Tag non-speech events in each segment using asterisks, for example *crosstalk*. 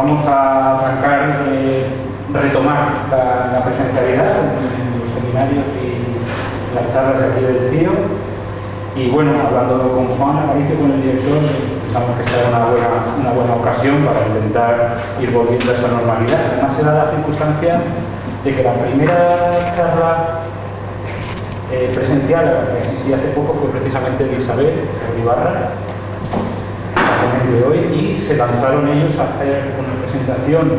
vamos a arrancar, eh, retomar la, presencialidad en los seminarios y las charlas de aquí del CIO. Y bueno, hablando con Juan Aparicio, con el director, pensamos que será una buena, una buena ocasión para intentar ir volviendo a esa normalidad. Además se da la circunstancia de que la primera charla eh, presencial que existía hace poco fue precisamente de Isabel Ibarra, de hoy, y se lanzaron ellos a hacer una presentación,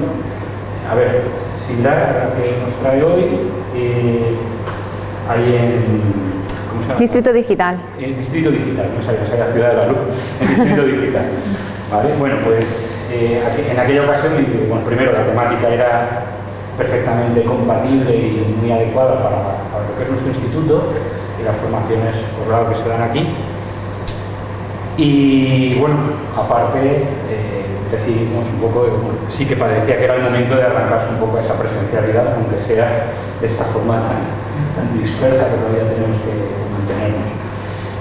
a ver, similar a la que nos trae hoy, eh, ahí en... Distrito Digital. En Distrito Digital, no sabía, la Ciudad de la Luz, en Distrito Digital. ¿Vale? Bueno, pues eh, en aquella ocasión, bueno, primero la temática era perfectamente compatible y muy adecuada para, lo que es nuestro instituto y las formaciones por lado que se dan aquí. Y bueno, aparte eh, decidimos un poco, sí que parecía que era el momento de arrancarse un poco a esa presencialidad, aunque sea de esta forma tan, dispersa que todavía tenemos que mantenernos.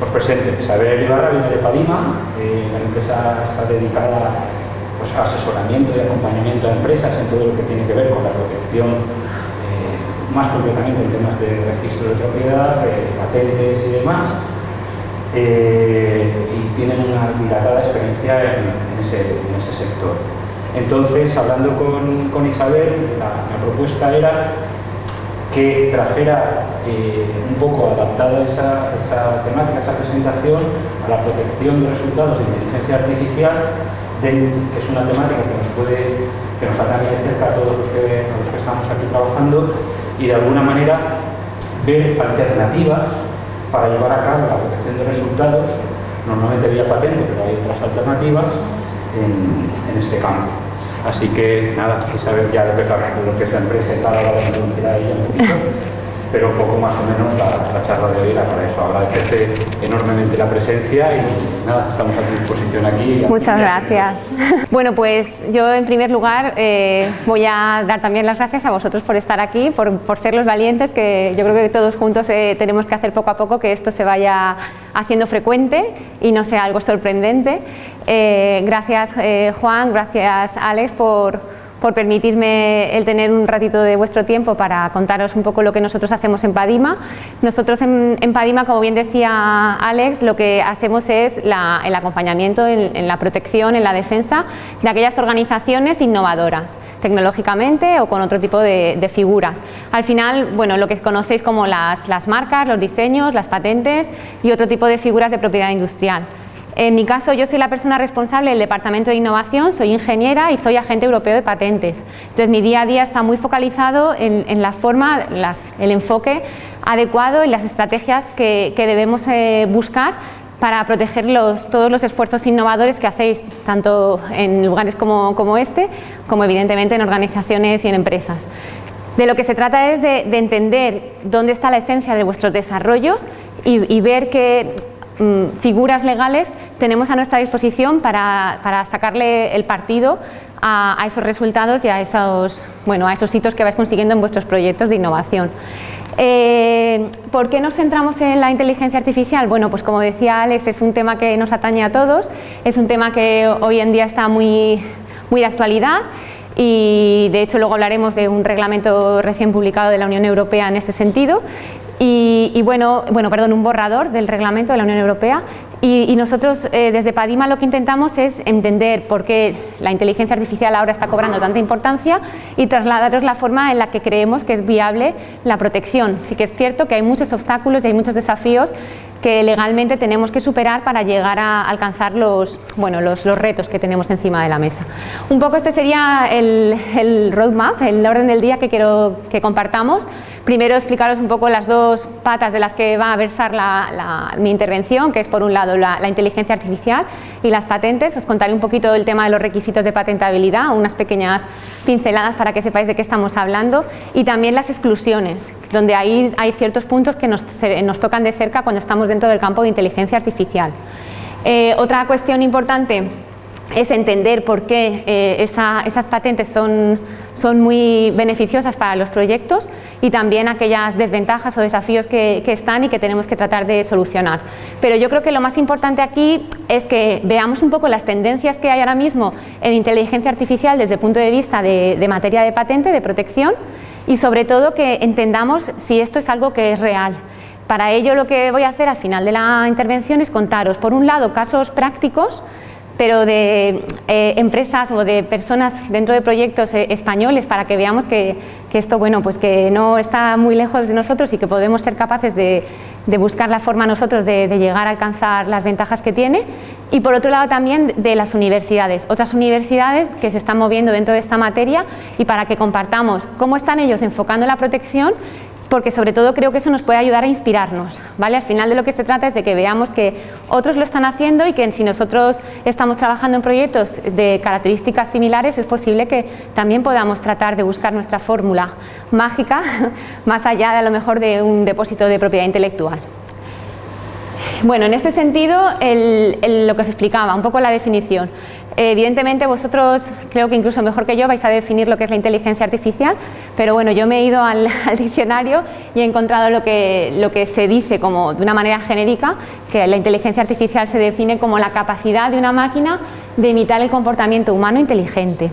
Os presento, Isabel Ibarra viene de Palima, eh, la empresa está dedicada pues, asesoramiento y acompañamiento a empresas en todo lo que tiene que ver con la protección, eh, más concretamente en temas de registro de propiedad, de patentes y demás, eh, y tienen una dilatada experiencia en, ese, sector. Entonces, hablando con, Isabel, la, propuesta era que trajera eh, un poco adaptada esa, esa temática, esa presentación a la protección de resultados de inteligencia artificial que es una temática que nos puede, que nos atañe de cerca a todos los que, los que estamos aquí trabajando y de alguna manera ver alternativas para llevar a cabo la protección de resultados, normalmente vía patente, pero hay otras alternativas en, este campo. Así que nada, que saber ya lo que la, lo que es la empresa y tal, ahora introducir a pero un poco más o menos la, charla de hoy era para eso. Agradecerte enormemente la presencia y nada, estamos a tu disposición aquí. Muchas gracias. *laughs* Bueno, pues yo en primer lugar eh, voy a dar también las gracias a vosotros por estar aquí, por, por ser los valientes que yo creo que todos juntos eh, tenemos que hacer poco a poco que esto se vaya haciendo frecuente y no sea algo sorprendente. Eh, gracias Juan, gracias Alex por por permitirme el tener un ratito de vuestro tiempo para contaros un poco lo que nosotros hacemos en Padima. Nosotros en, Padima, como bien decía Alex, lo que hacemos es el acompañamiento en, la protección, en la defensa de aquellas organizaciones innovadoras, tecnológicamente o con otro tipo de, figuras. Al final, bueno, lo que conocéis como las, las marcas, los diseños, las patentes y otro tipo de figuras de propiedad industrial. En mi caso, yo soy la persona responsable del Departamento de Innovación, soy ingeniera y soy agente europeo de patentes. Entonces, mi día a día está muy focalizado en, la forma, el enfoque adecuado y las estrategias que, debemos eh, buscar para proteger todos los esfuerzos innovadores que hacéis, tanto en lugares como, este, como evidentemente en organizaciones y en empresas. De lo que se trata es de, entender dónde está la esencia de vuestros desarrollos y, y ver que figuras legales tenemos a nuestra disposición para, sacarle el partido a, esos resultados y a esos, bueno, a esos hitos que vais consiguiendo en vuestros proyectos de innovación. Eh, ¿Por qué nos centramos en la inteligencia artificial? Bueno, pues como decía Alex, es un tema que nos atañe a todos, es un tema que hoy en día está muy, muy de actualidad y de hecho luego hablaremos de un reglamento recién publicado de la Unión Europea en este sentido y, bueno, bueno, perdón, un borrador del reglamento de la Unión Europea y, nosotros eh, desde Padima lo que intentamos es entender por qué la inteligencia artificial ahora está cobrando tanta importancia y trasladaros la forma en la que creemos que es viable la protección. Sí que es cierto que hay muchos obstáculos y hay muchos desafíos que legalmente tenemos que superar para llegar a alcanzar los, bueno, los, retos que tenemos encima de la mesa. Un poco este sería el, el roadmap, el orden del día que quiero que compartamos. Primero explicaros un poco las dos patas de las que va a versar mi intervención, que es por un lado la, inteligencia artificial y las patentes. Os contaré un poquito el tema de los requisitos de patentabilidad, unas pequeñas pinceladas para que sepáis de qué estamos hablando y también las exclusiones, donde ahí hay ciertos puntos que nos, tocan de cerca cuando estamos dentro del campo de inteligencia artificial. Eh, otra cuestión importante es entender por qué eh, esas patentes son, son, muy beneficiosas para los proyectos y también aquellas desventajas o desafíos que, están y que tenemos que tratar de solucionar. Pero yo creo que lo más importante aquí es que veamos un poco las tendencias que hay ahora mismo en inteligencia artificial desde el punto de vista de materia de patente, de protección y sobre todo que entendamos si esto es algo que es real. Para ello lo que voy a hacer al final de la intervención es contaros, por un lado, casos prácticos pero de eh, empresas o de personas dentro de proyectos eh, españoles para que veamos que, esto bueno, pues que no está muy lejos de nosotros y que podemos ser capaces de, buscar la forma nosotros de, llegar a alcanzar las ventajas que tiene y por otro lado también de las universidades, otras universidades que se están moviendo dentro de esta materia y para que compartamos cómo están ellos enfocando la protección porque sobre todo creo que eso nos puede ayudar a inspirarnos, ¿vale? Al final de lo que se trata es de que veamos que otros lo están haciendo y que si nosotros estamos trabajando en proyectos de características similares es posible que también podamos tratar de buscar nuestra fórmula mágica *laughs* más allá de a lo mejor de un depósito de propiedad intelectual. Bueno, en este sentido, lo que os explicaba, un poco la definición. Evidentemente vosotros, creo que incluso mejor que yo, vais a definir lo que es la inteligencia artificial, pero bueno, yo me he ido *laughs* al, diccionario y he encontrado lo que, lo que se dice como de una manera genérica, que la inteligencia artificial se define como la capacidad de una máquina de imitar el comportamiento humano inteligente.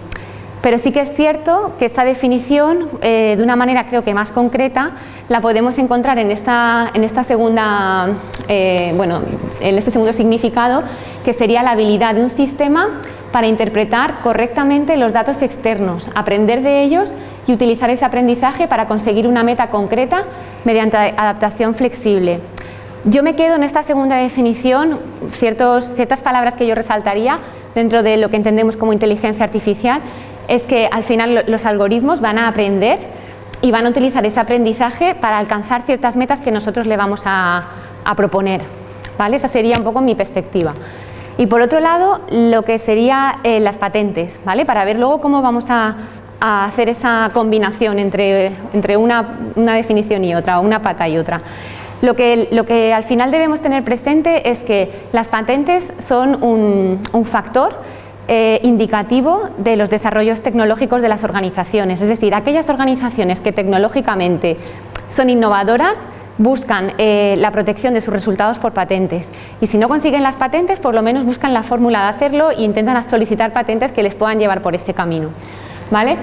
Pero sí que es cierto que esta definición, eh, de una manera creo que más concreta, la podemos encontrar en esta, en esta segunda, eh, bueno, en este segundo significado, que sería la habilidad de un sistema para interpretar correctamente los datos externos, aprender de ellos y utilizar ese aprendizaje para conseguir una meta concreta mediante adaptación flexible. Yo me quedo en esta segunda definición, ciertos, ciertas palabras que yo resaltaría dentro de lo que entendemos como inteligencia artificial es que al final los algoritmos van a aprender y van a utilizar ese aprendizaje para alcanzar ciertas metas que nosotros le vamos a, proponer. ¿vale? Esa sería un poco mi perspectiva. Y por otro lado, lo que serían eh, las patentes, ¿vale? para ver luego cómo vamos a, hacer esa combinación entre, entre una, definición y otra, una pata y otra. Lo que, lo que, al final debemos tener presente es que las patentes son un factor eh, indicativo de los desarrollos tecnológicos de las organizaciones, es decir, aquellas organizaciones que tecnológicamente son innovadoras buscan eh, la protección de sus resultados por patentes y si no consiguen las patentes por lo menos buscan la fórmula de hacerlo e intentan solicitar patentes que les puedan llevar por ese camino. ¿vale?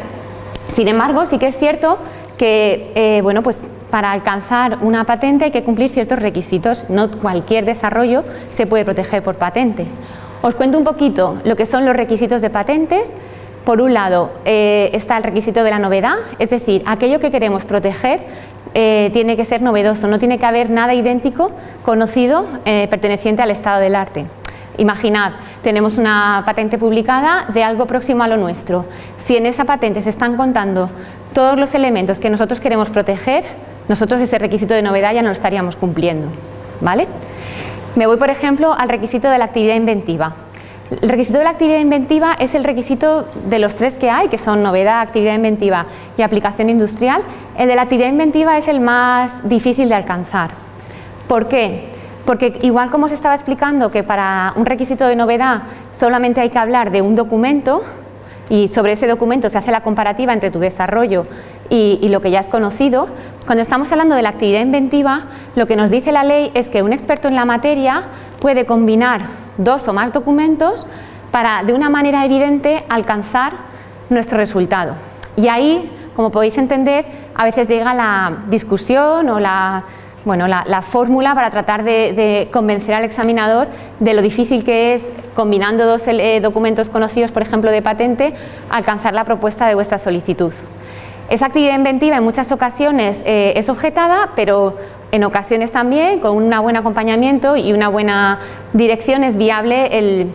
Sin embargo, sí que es cierto que eh, bueno, pues para alcanzar una patente hay que cumplir ciertos requisitos, no cualquier desarrollo se puede proteger por patente. Os cuento un poquito lo que son los requisitos de patentes. Por un lado eh, está el requisito de la novedad, es decir, aquello que queremos proteger eh, tiene que ser novedoso, no tiene que haber nada idéntico conocido eh, perteneciente al estado del arte. Imaginad, tenemos una patente publicada de algo próximo a lo nuestro. Si en esa patente se están contando todos los elementos que nosotros queremos proteger, nosotros ese requisito de novedad ya no lo estaríamos cumpliendo. ¿vale? Me voy, por ejemplo, al requisito de la actividad inventiva. El requisito de la actividad inventiva es el requisito de los tres que hay, que son novedad, actividad inventiva y aplicación industrial. El de la actividad inventiva es el más difícil de alcanzar. ¿Por qué? Porque igual como os estaba explicando que para un requisito de novedad solamente hay que hablar de un documento y sobre ese documento se hace la comparativa entre tu desarrollo y, lo que ya has conocido, cuando estamos hablando de la actividad inventiva, lo que nos dice la ley es que un experto en la materia puede combinar dos o más documentos para, de una manera evidente, alcanzar nuestro resultado. Y ahí, como podéis entender, a veces llega la discusión o la, bueno, la, fórmula para tratar de, convencer al examinador de lo difícil que es, combinando dos eh, documentos conocidos, por ejemplo, de patente, alcanzar la propuesta de vuestra solicitud. Esa actividad inventiva en muchas ocasiones eh, es objetada, pero en ocasiones también, con un buen acompañamiento y una buena dirección, es viable el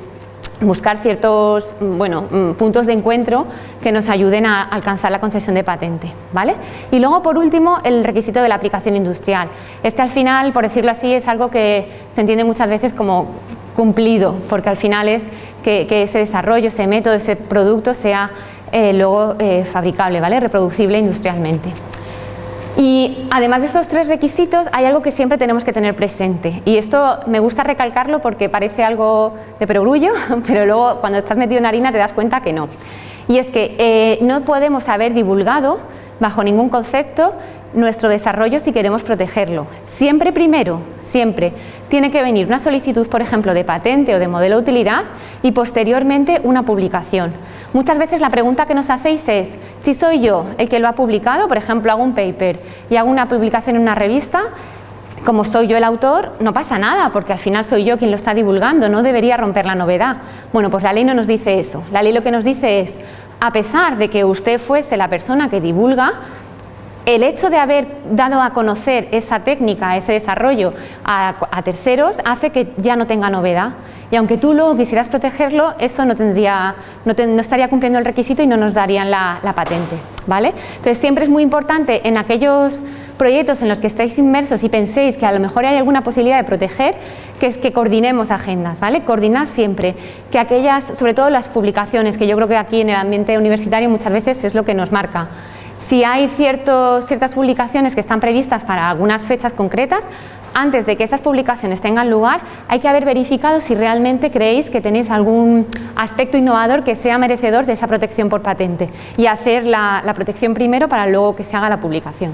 buscar ciertos bueno, mm, puntos de encuentro que nos ayuden a alcanzar la concesión de patente. ¿vale? Y luego, por último, el requisito de la aplicación industrial. Este, al final, por decirlo así, es algo que se entiende muchas veces como cumplido, porque al final es que, que ese desarrollo, ese método, ese producto sea eh, luego eh, fabricable, ¿vale? reproducible industrialmente. Y además de esos tres requisitos hay algo que siempre tenemos que tener presente y esto me gusta recalcarlo porque parece algo de perogrullo, *laughs* pero luego cuando estás metido en harina te das cuenta que no. Y es que eh, no podemos haber divulgado bajo ningún concepto nuestro desarrollo si queremos protegerlo. Siempre primero, siempre, tiene que venir una solicitud, por ejemplo, de patente o de modelo de utilidad y posteriormente una publicación. Muchas veces la pregunta que nos hacéis es, si soy yo el que lo ha publicado, por ejemplo, hago un paper y hago una publicación en una revista, como soy yo el autor, no pasa nada, porque al final soy yo quien lo está divulgando, no debería romper la novedad. Bueno, pues la ley no nos dice eso. La ley lo que nos dice es, a pesar de que usted fuese la persona que divulga, el hecho de haber dado a conocer esa técnica, ese desarrollo a, terceros, hace que ya no tenga novedad. Y aunque tú luego quisieras protegerlo, eso no, estaría cumpliendo el requisito y no nos darían la, patente. ¿vale? Entonces siempre es muy importante en aquellos proyectos en los que estáis inmersos y penséis que a lo mejor hay alguna posibilidad de proteger, que es que coordinemos agendas, ¿vale? Coordinad siempre, que aquellas, sobre todo las publicaciones, que yo creo que aquí en el ambiente universitario muchas veces es lo que nos marca. Si hay ciertas publicaciones que están previstas para algunas fechas concretas, antes de que esas publicaciones tengan lugar, hay que haber verificado si realmente creéis que tenéis algún aspecto innovador que sea merecedor de esa protección por patente y hacer la, protección primero para luego que se haga la publicación.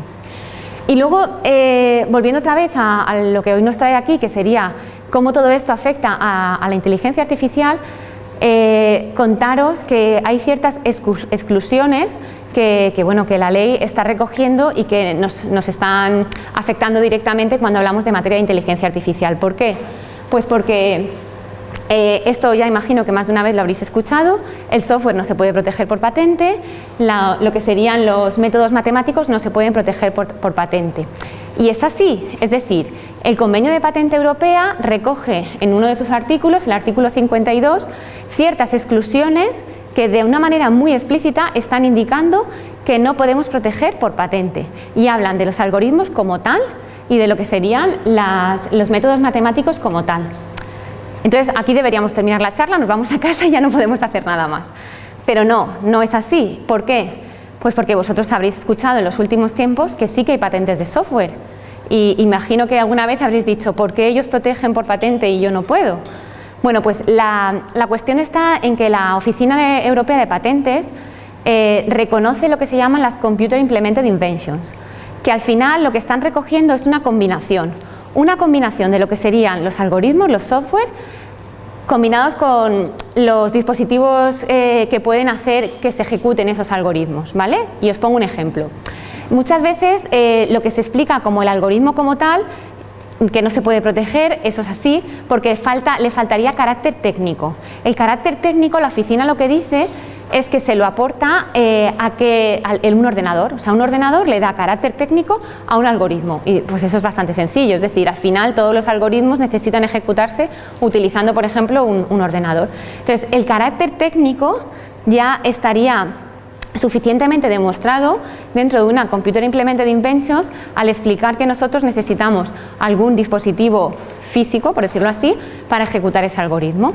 Y luego, eh, volviendo otra vez a, lo que hoy nos trae aquí, que sería cómo todo esto afecta a, la inteligencia artificial, eh, contaros que hay ciertas exclusiones que, bueno, que la ley está recogiendo y que nos, están afectando directamente cuando hablamos de materia de inteligencia artificial. ¿Por qué? Pues porque eh, esto ya imagino que más de una vez lo habréis escuchado, el software no se puede proteger por patente, lo que serían los métodos matemáticos no se pueden proteger por, patente. Y es así, es decir, el convenio de patente europea recoge en uno de sus artículos, el artículo 52, ciertas exclusiones que de una manera muy explícita están indicando que no podemos proteger por patente y hablan de los algoritmos como tal y de lo que serían los métodos matemáticos como tal. Entonces aquí deberíamos terminar la charla, nos vamos a casa y ya no podemos hacer nada más. Pero no, no es así. ¿Por qué? Pues porque vosotros habréis escuchado en los últimos tiempos que sí que hay patentes de software. Y imagino que alguna vez habréis dicho, ¿por qué ellos protegen por patente y yo no puedo? Bueno, pues la, cuestión está en que la Oficina Europea de Patentes eh, reconoce lo que se llaman las Computer Implemented Inventions, que al final lo que están recogiendo es una combinación, una combinación de lo que serían los algoritmos, los software, combinados con los dispositivos eh, que pueden hacer que se ejecuten esos algoritmos, ¿vale? Y os pongo un ejemplo. Muchas veces eh, lo que se explica como el algoritmo como tal que no se puede proteger, eso es así, porque falta, le faltaría carácter técnico. El carácter técnico, la oficina lo que dice es que se lo aporta eh, a que un ordenador, o sea, un ordenador le da carácter técnico a un algoritmo y pues eso es bastante sencillo, es decir, al final todos los algoritmos necesitan ejecutarse utilizando, por ejemplo, un ordenador. Entonces, el carácter técnico ya estaría suficientemente demostrado dentro de una Computer Implemented Inventions al explicar que nosotros necesitamos algún dispositivo físico, por decirlo así, para ejecutar ese algoritmo.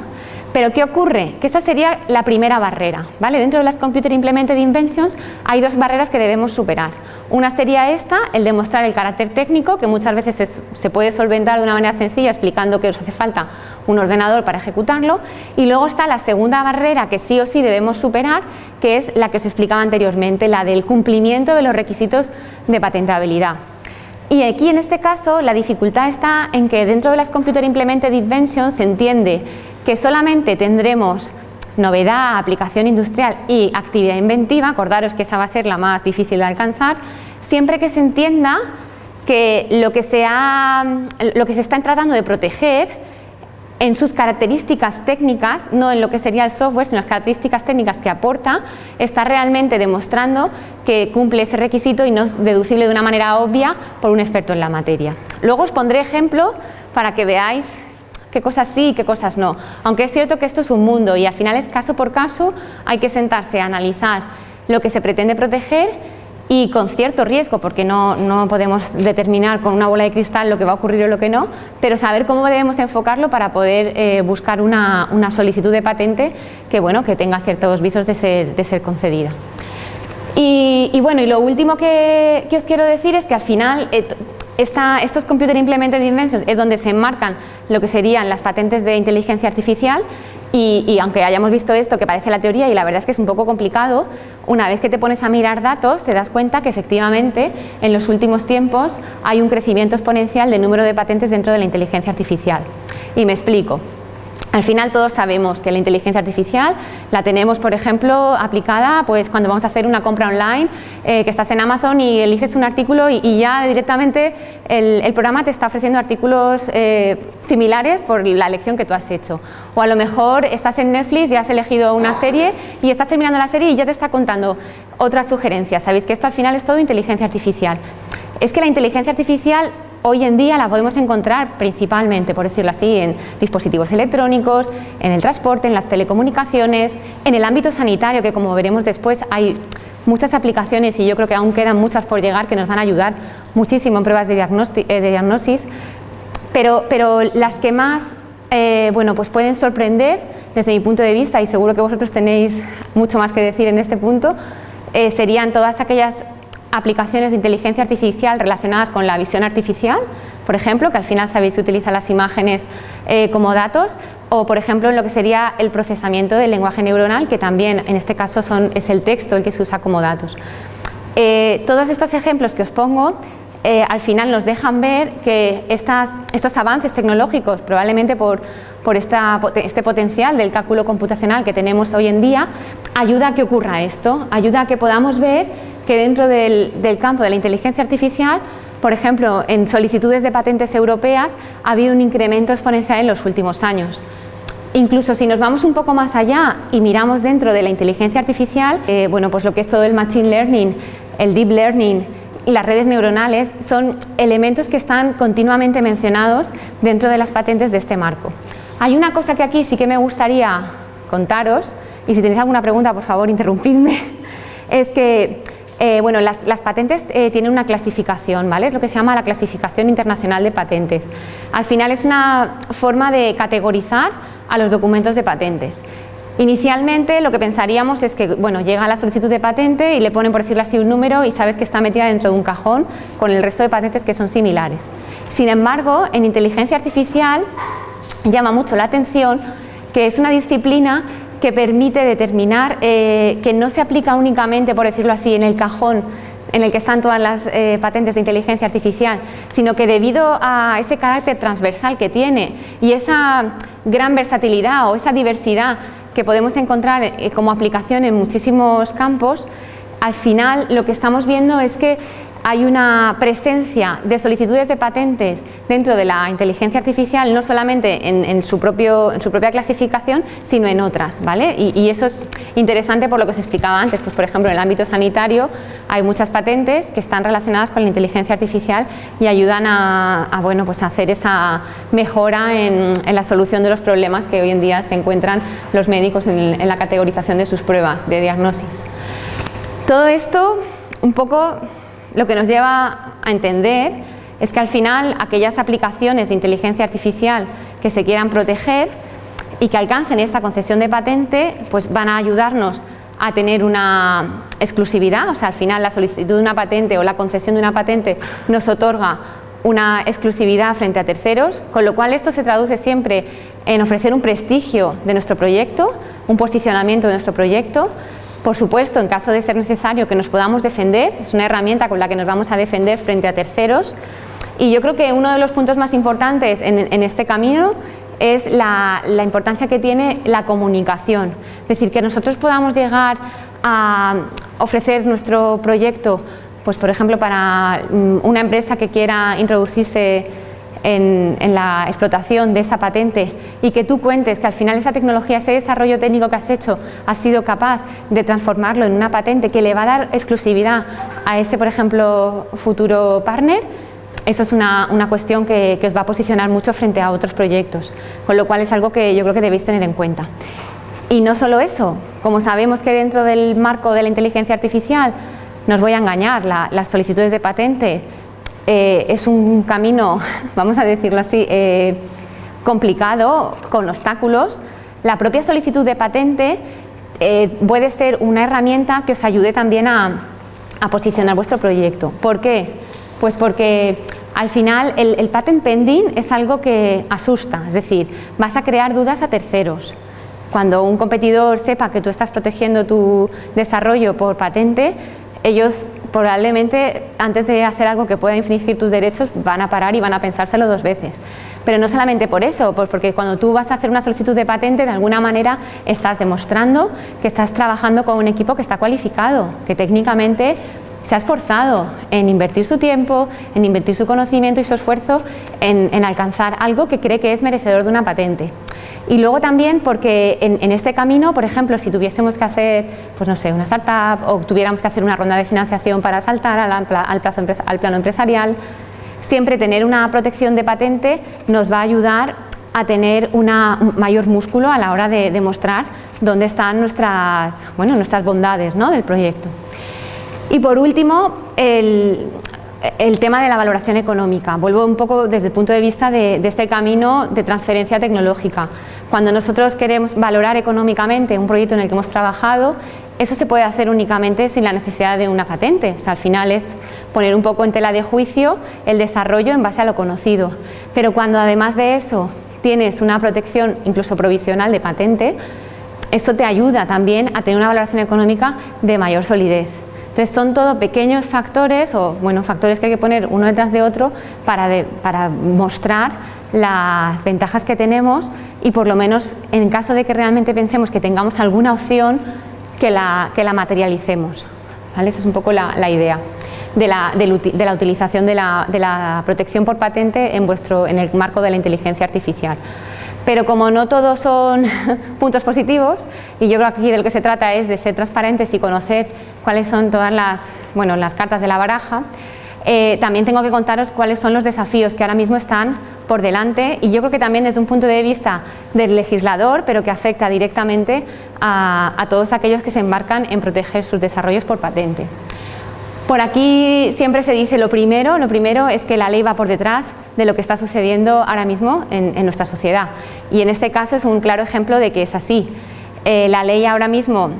Pero ¿qué ocurre? Que esa sería la primera barrera. ¿vale? Dentro de las Computer Implemented Inventions hay dos barreras que debemos superar. Una sería esta, el demostrar el carácter técnico, que muchas veces se puede solventar de una manera sencilla explicando que os hace falta un ordenador para ejecutarlo. Y luego está la segunda barrera que sí o sí debemos superar, que es la que os explicaba anteriormente, la del cumplimiento de los requisitos de patentabilidad. Y aquí en este caso la dificultad está en que dentro de las Computer Implemented Inventions se entiende que solamente tendremos novedad, aplicación industrial y actividad inventiva, acordaros que esa va a ser la más difícil de alcanzar, siempre que se entienda que lo que se, está tratando de proteger en sus características técnicas, no en lo que sería el software, sino las características técnicas que aporta, está realmente demostrando que cumple ese requisito y no es deducible de una manera obvia por un experto en la materia. Luego os pondré ejemplo para que veáis qué cosas sí y qué cosas no. Aunque es cierto que esto es un mundo y al final es caso por caso, hay que sentarse a analizar lo que se pretende proteger y con cierto riesgo, porque no, no, podemos determinar con una bola de cristal lo que va a ocurrir o lo que no, pero saber cómo debemos enfocarlo para poder eh, buscar una, una, solicitud de patente que, bueno, que tenga ciertos visos de ser, de ser concedida. Y, bueno, y lo último que, os quiero decir es que al final eh, estos Computer Implemented Inventions es donde se enmarcan lo que serían las patentes de inteligencia artificial y, aunque hayamos visto esto que parece la teoría y la verdad es que es un poco complicado, una vez que te pones a mirar datos te das cuenta que efectivamente en los últimos tiempos hay un crecimiento exponencial del número de patentes dentro de la inteligencia artificial. Y me explico. Al final todos sabemos que la inteligencia artificial la tenemos, por ejemplo, aplicada pues, cuando vamos a hacer una compra online, eh, que estás en Amazon y eliges un artículo y, ya directamente el, programa te está ofreciendo artículos eh, similares por la elección que tú has hecho. O a lo mejor estás en Netflix y has elegido una serie y estás terminando la serie y ya te está contando otras sugerencias. Sabéis que esto al final es todo inteligencia artificial. Es que la inteligencia artificial hoy en día la podemos encontrar principalmente, por decirlo así, en dispositivos electrónicos, en el transporte, en las telecomunicaciones, en el ámbito sanitario, que como veremos después hay muchas aplicaciones y yo creo que aún quedan muchas por llegar que nos van a ayudar muchísimo en pruebas de, eh, diagnosis, pero, pero, las que más eh, bueno, pues pueden sorprender desde mi punto de vista y seguro que vosotros tenéis mucho más que decir en este punto, eh, serían todas aquellas aplicaciones de inteligencia artificial relacionadas con la visión artificial, por ejemplo, que al final sabéis que utiliza las imágenes eh, como datos, o por ejemplo en lo que sería el procesamiento del lenguaje neuronal, que también en este caso es el texto el que se usa como datos. Eh, todos estos ejemplos que os pongo eh, al final nos dejan ver que estos avances tecnológicos, probablemente por, este potencial del cálculo computacional que tenemos hoy en día, ayuda a que ocurra esto, ayuda a que podamos ver que dentro del, campo de la inteligencia artificial, por ejemplo, en solicitudes de patentes europeas ha habido un incremento exponencial en los últimos años. Incluso si nos vamos un poco más allá y miramos dentro de la inteligencia artificial, eh, bueno, pues lo que es todo el machine learning, el deep learning y las redes neuronales son elementos que están continuamente mencionados dentro de las patentes de este marco. Hay una cosa que aquí sí que me gustaría contaros, y si tenéis alguna pregunta, por favor, interrumpidme, *laughs* es que eh, bueno, las, patentes eh, tienen una clasificación, ¿vale? Es lo que se llama la clasificación internacional de patentes. Al final es una forma de categorizar a los documentos de patentes. Inicialmente lo que pensaríamos es que bueno, llega la solicitud de patente y le ponen, por decirlo así, un número y sabes que está metida dentro de un cajón con el resto de patentes que son similares. Sin embargo, en inteligencia artificial llama mucho la atención que es una disciplina que permite determinar eh, que no se aplica únicamente, por decirlo así, en el cajón en el que están todas las eh, patentes de inteligencia artificial, sino que debido a ese carácter transversal que tiene y esa gran versatilidad o esa diversidad que podemos encontrar eh, como aplicación en muchísimos campos, al final lo que estamos viendo es que hay una presencia de solicitudes de patentes dentro de la inteligencia artificial, no solamente en, su, propio, en su, propia clasificación, sino en otras. ¿vale? Y, eso es interesante por lo que os explicaba antes. Pues, por ejemplo, en el ámbito sanitario hay muchas patentes que están relacionadas con la inteligencia artificial y ayudan a, bueno, pues a hacer esa mejora en, la solución de los problemas que hoy en día se encuentran los médicos en la categorización de sus pruebas de diagnosis. Todo esto un poco lo que nos lleva a entender es que al final aquellas aplicaciones de inteligencia artificial que se quieran proteger y que alcancen esa concesión de patente, pues van a ayudarnos a tener una exclusividad, o sea, al final la solicitud de una patente o la concesión de una patente nos otorga una exclusividad frente a terceros, con lo cual esto se traduce siempre en ofrecer un prestigio de nuestro proyecto, un posicionamiento de nuestro proyecto, por supuesto, en caso de ser necesario que nos podamos defender, es una herramienta con la que nos vamos a defender frente a terceros. Y yo creo que uno de los puntos más importantes en, este camino es la, importancia que tiene la comunicación, es decir, que nosotros podamos llegar a ofrecer nuestro proyecto, pues por ejemplo para mm, una empresa que quiera introducirse en, la explotación de esa patente y que tú cuentes que al final esa tecnología, ese desarrollo técnico que has hecho, has sido capaz de transformarlo en una patente que le va a dar exclusividad a ese, por ejemplo, futuro partner, eso es una, cuestión que, que, os va a posicionar mucho frente a otros proyectos, con lo cual es algo que yo creo que debéis tener en cuenta. Y no solo eso, como sabemos que dentro del marco de la inteligencia artificial, nos voy a engañar, las solicitudes de patente eh, es un camino, *laughs* vamos a decirlo así, eh, complicado, con obstáculos. La propia solicitud de patente eh, puede ser una herramienta que os ayude también a, posicionar vuestro proyecto. ¿Por qué? Pues porque al final el, patent pending es algo que asusta, es decir, vas a crear dudas a terceros. Cuando un competidor sepa que tú estás protegiendo tu desarrollo por patente, ellos probablemente antes de hacer algo que pueda infringir tus derechos van a parar y van a pensárselo dos veces. Pero no solamente por eso, pues porque cuando tú vas a hacer una solicitud de patente, de alguna manera estás demostrando que estás trabajando con un equipo que está cualificado, que técnicamente se ha esforzado en invertir su tiempo, en invertir su conocimiento y su esfuerzo en, alcanzar algo que cree que es merecedor de una patente. Y luego también porque en, este camino, por ejemplo, si tuviésemos que hacer, pues no sé, una startup o tuviéramos que hacer una ronda de financiación para saltar al, plazo, al plano empresarial, siempre tener una protección de patente nos va a ayudar a tener un mayor músculo a la hora de demostrar dónde están nuestras, bueno, nuestras bondades ¿no? del proyecto. Y por último, el, tema de la valoración económica. Vuelvo un poco desde el punto de vista de, de, este camino de transferencia tecnológica. Cuando nosotros queremos valorar económicamente un proyecto en el que hemos trabajado, eso se puede hacer únicamente sin la necesidad de una patente. O sea, al final es poner un poco en tela de juicio el desarrollo en base a lo conocido. Pero cuando además de eso tienes una protección incluso provisional de patente, eso te ayuda también a tener una valoración económica de mayor solidez. Entonces son todos pequeños factores o bueno, factores que hay que poner uno detrás de otro para, para mostrar las ventajas que tenemos y por lo menos en caso de que realmente pensemos que tengamos alguna opción que la, que la materialicemos. ¿vale? Esa es un poco la, idea de la, de la utilización de la, de la, protección por patente en, vuestro, en el marco de la inteligencia artificial. Pero como no todos son *laughs* puntos positivos, y yo creo que aquí de lo que se trata es de ser transparentes y conocer cuáles son todas las, bueno, las cartas de la baraja, eh, también tengo que contaros cuáles son los desafíos que ahora mismo están por delante y yo creo que también desde un punto de vista del legislador, pero que afecta directamente a, todos aquellos que se embarcan en proteger sus desarrollos por patente. Por aquí siempre se dice lo primero, lo primero es que la ley va por detrás de lo que está sucediendo ahora mismo en, nuestra sociedad y en este caso es un claro ejemplo de que es así. Eh, la ley ahora mismo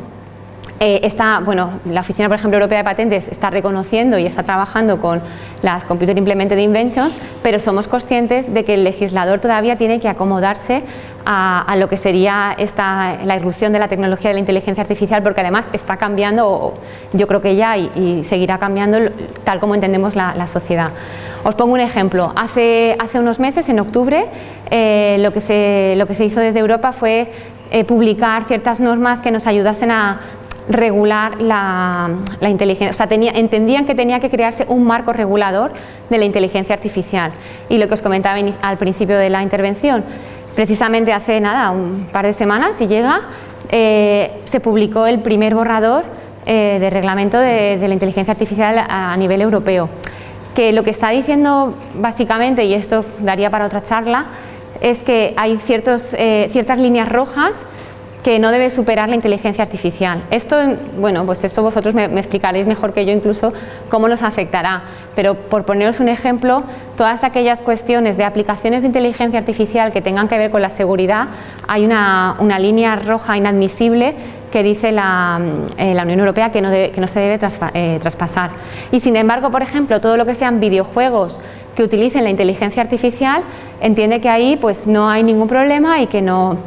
eh, está, bueno, la Oficina, por ejemplo, Europea de Patentes está reconociendo y está trabajando con las Computer Implemented Inventions, pero somos conscientes de que el legislador todavía tiene que acomodarse a, lo que sería esta, la irrupción de la tecnología de la inteligencia artificial, porque además está cambiando, yo creo que ya, y, seguirá cambiando tal como entendemos la, sociedad. Os pongo un ejemplo. Hace, hace unos meses, en octubre, eh, lo, que se, lo que se hizo desde Europa fue eh, publicar ciertas normas que nos ayudasen a regular la, inteligencia, o sea, entendían que tenía que crearse un marco regulador de la inteligencia artificial. Y lo que os comentaba al principio de la intervención, precisamente hace nada, un par de semanas, si llega, eh, se publicó el primer borrador eh, de reglamento de, la inteligencia artificial a, nivel europeo. Que lo que está diciendo básicamente, y esto daría para otra charla, es que hay eh, ciertas líneas rojas que no debe superar la inteligencia artificial. Esto, bueno, pues esto vosotros me, explicaréis mejor que yo incluso cómo nos afectará, pero por poneros un ejemplo, todas aquellas cuestiones de aplicaciones de inteligencia artificial que tengan que ver con la seguridad, hay una, línea roja inadmisible que dice la, eh, Unión Europea que no, se debe eh, traspasar. Y sin embargo, por ejemplo, todo lo que sean videojuegos que utilicen la inteligencia artificial, entiende que ahí pues no hay ningún problema y que no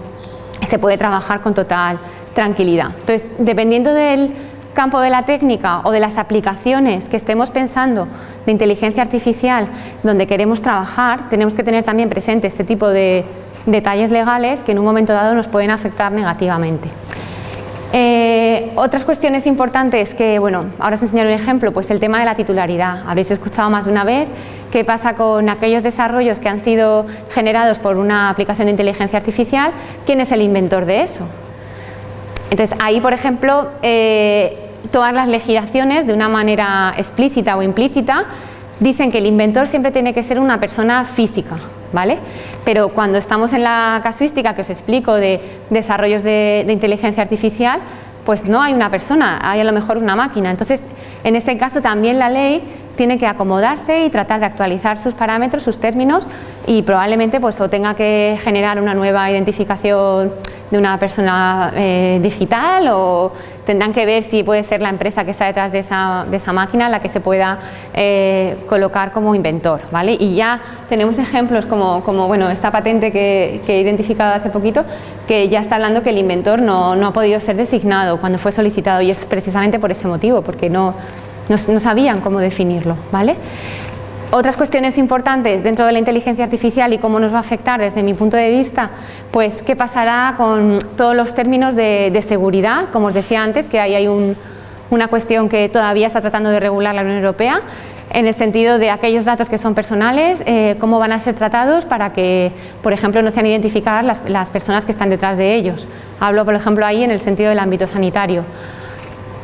se puede trabajar con total tranquilidad. Entonces, dependiendo del campo de la técnica o de las aplicaciones que estemos pensando de inteligencia artificial donde queremos trabajar, tenemos que tener también presente este tipo de detalles legales que en un momento dado nos pueden afectar negativamente. Eh, otras cuestiones importantes que, bueno, ahora os enseñaré un ejemplo, pues el tema de la titularidad. Habréis escuchado más de una vez qué pasa con aquellos desarrollos que han sido generados por una aplicación de inteligencia artificial, quién es el inventor de eso. Entonces ahí, por ejemplo, eh, todas las legislaciones de una manera explícita o implícita dicen que el inventor siempre tiene que ser una persona física, ¿vale? Pero cuando estamos en la casuística que os explico de desarrollos de, inteligencia artificial, pues no hay una persona, hay a lo mejor una máquina. Entonces, en este caso también la ley tiene que acomodarse y tratar de actualizar sus parámetros, sus términos y probablemente pues o tenga que generar una nueva identificación de una persona eh, digital o tendrán que ver si puede ser la empresa que está detrás de esa, de esa máquina la que se pueda eh, colocar como inventor. ¿vale? Y ya tenemos ejemplos como, como bueno, esta patente que, he identificado hace poquito que ya está hablando que el inventor no, no, ha podido ser designado cuando fue solicitado y es precisamente por ese motivo, porque no, no, no sabían cómo definirlo. ¿vale? Otras cuestiones importantes dentro de la inteligencia artificial y cómo nos va a afectar desde mi punto de vista, pues qué pasará con todos los términos de, seguridad, como os decía antes, que ahí hay una cuestión que todavía está tratando de regular la Unión Europea, en el sentido de aquellos datos que son personales, eh, cómo van a ser tratados para que, por ejemplo, no sean identificadas las, las personas que están detrás de ellos. Hablo, por ejemplo, ahí en el sentido del ámbito sanitario.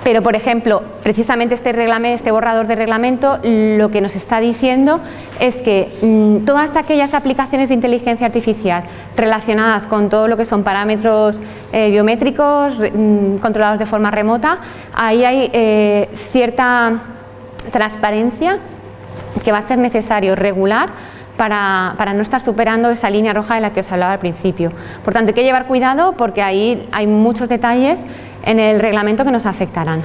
Pero, por ejemplo, precisamente este, reglamento, este borrador de reglamento lo que nos está diciendo es que mmm, todas aquellas aplicaciones de inteligencia artificial relacionadas con todo lo que son parámetros eh, biométricos mmm, controlados de forma remota, ahí hay eh, cierta transparencia que va a ser necesario regular para, para, no estar superando esa línea roja de la que os hablaba al principio. Por tanto, hay que llevar cuidado porque ahí hay muchos detalles en el reglamento que nos afectarán.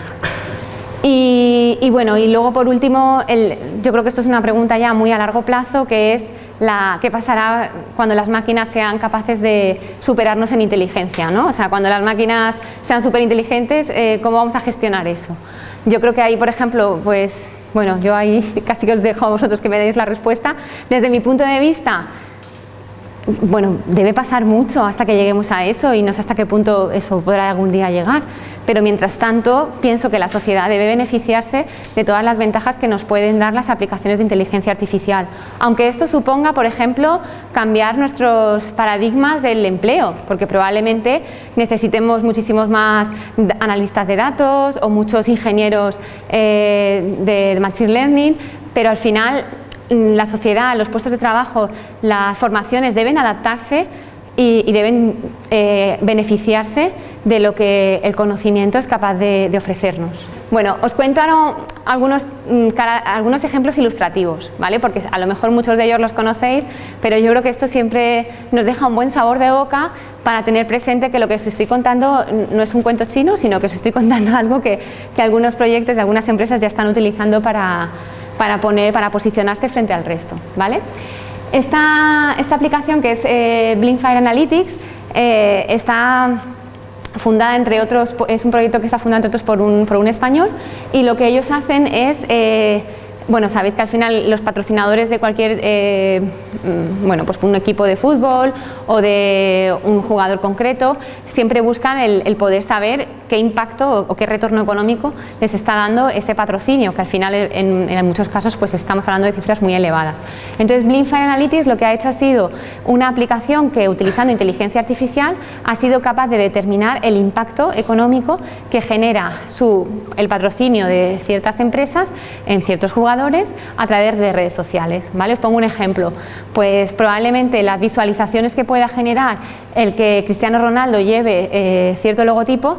Y, y bueno, y luego por último, el, yo creo que esto es una pregunta ya muy a largo plazo, que es la, qué pasará cuando las máquinas sean capaces de superarnos en inteligencia, ¿no? O sea, cuando las máquinas sean súper inteligentes, eh, ¿cómo vamos a gestionar eso? Yo creo que ahí, por ejemplo, pues, bueno, yo ahí *laughs* casi que os dejo a vosotros que me deis la respuesta. Desde mi punto de vista, bueno, debe pasar mucho hasta que lleguemos a eso y no sé hasta qué punto eso podrá algún día llegar. Pero mientras tanto, pienso que la sociedad debe beneficiarse de todas las ventajas que nos pueden dar las aplicaciones de inteligencia artificial. Aunque esto suponga, por ejemplo, cambiar nuestros paradigmas del empleo, porque probablemente necesitemos muchísimos más analistas de datos o muchos ingenieros eh, de Machine Learning, pero al final la sociedad, los puestos de trabajo, las formaciones deben adaptarse y, deben eh, beneficiarse de lo que el conocimiento es capaz de, ofrecernos. Bueno, os cuento algunos, mm, algunos ejemplos ilustrativos, ¿vale? porque a lo mejor muchos de ellos los conocéis, pero yo creo que esto siempre nos deja un buen sabor de boca para tener presente que lo que os estoy contando no es un cuento chino, sino que os estoy contando *laughs* algo que, que algunos proyectos de algunas empresas ya están utilizando para, para, poner, para posicionarse frente al resto. ¿vale? Esta, esta aplicación que es eh, Blinkfire Analytics eh, está fundada entre otros, es un proyecto que está fundado entre otros por un, por un español y lo que ellos hacen es eh, bueno, sabéis que al final los patrocinadores de cualquier, eh, mm, bueno, pues un equipo de fútbol o de un jugador concreto, siempre buscan el, poder saber qué impacto o, qué retorno económico les está dando ese patrocinio, que al final en, muchos casos pues estamos hablando de cifras muy elevadas. Entonces Blinkfire Analytics lo que ha hecho ha sido una aplicación que utilizando inteligencia artificial ha sido capaz de determinar el impacto económico que genera su, el patrocinio de ciertas empresas en ciertos jugadores a través de redes sociales. ¿vale? Os pongo un ejemplo, pues probablemente las visualizaciones que pueda generar el que Cristiano Ronaldo lleve eh, cierto logotipo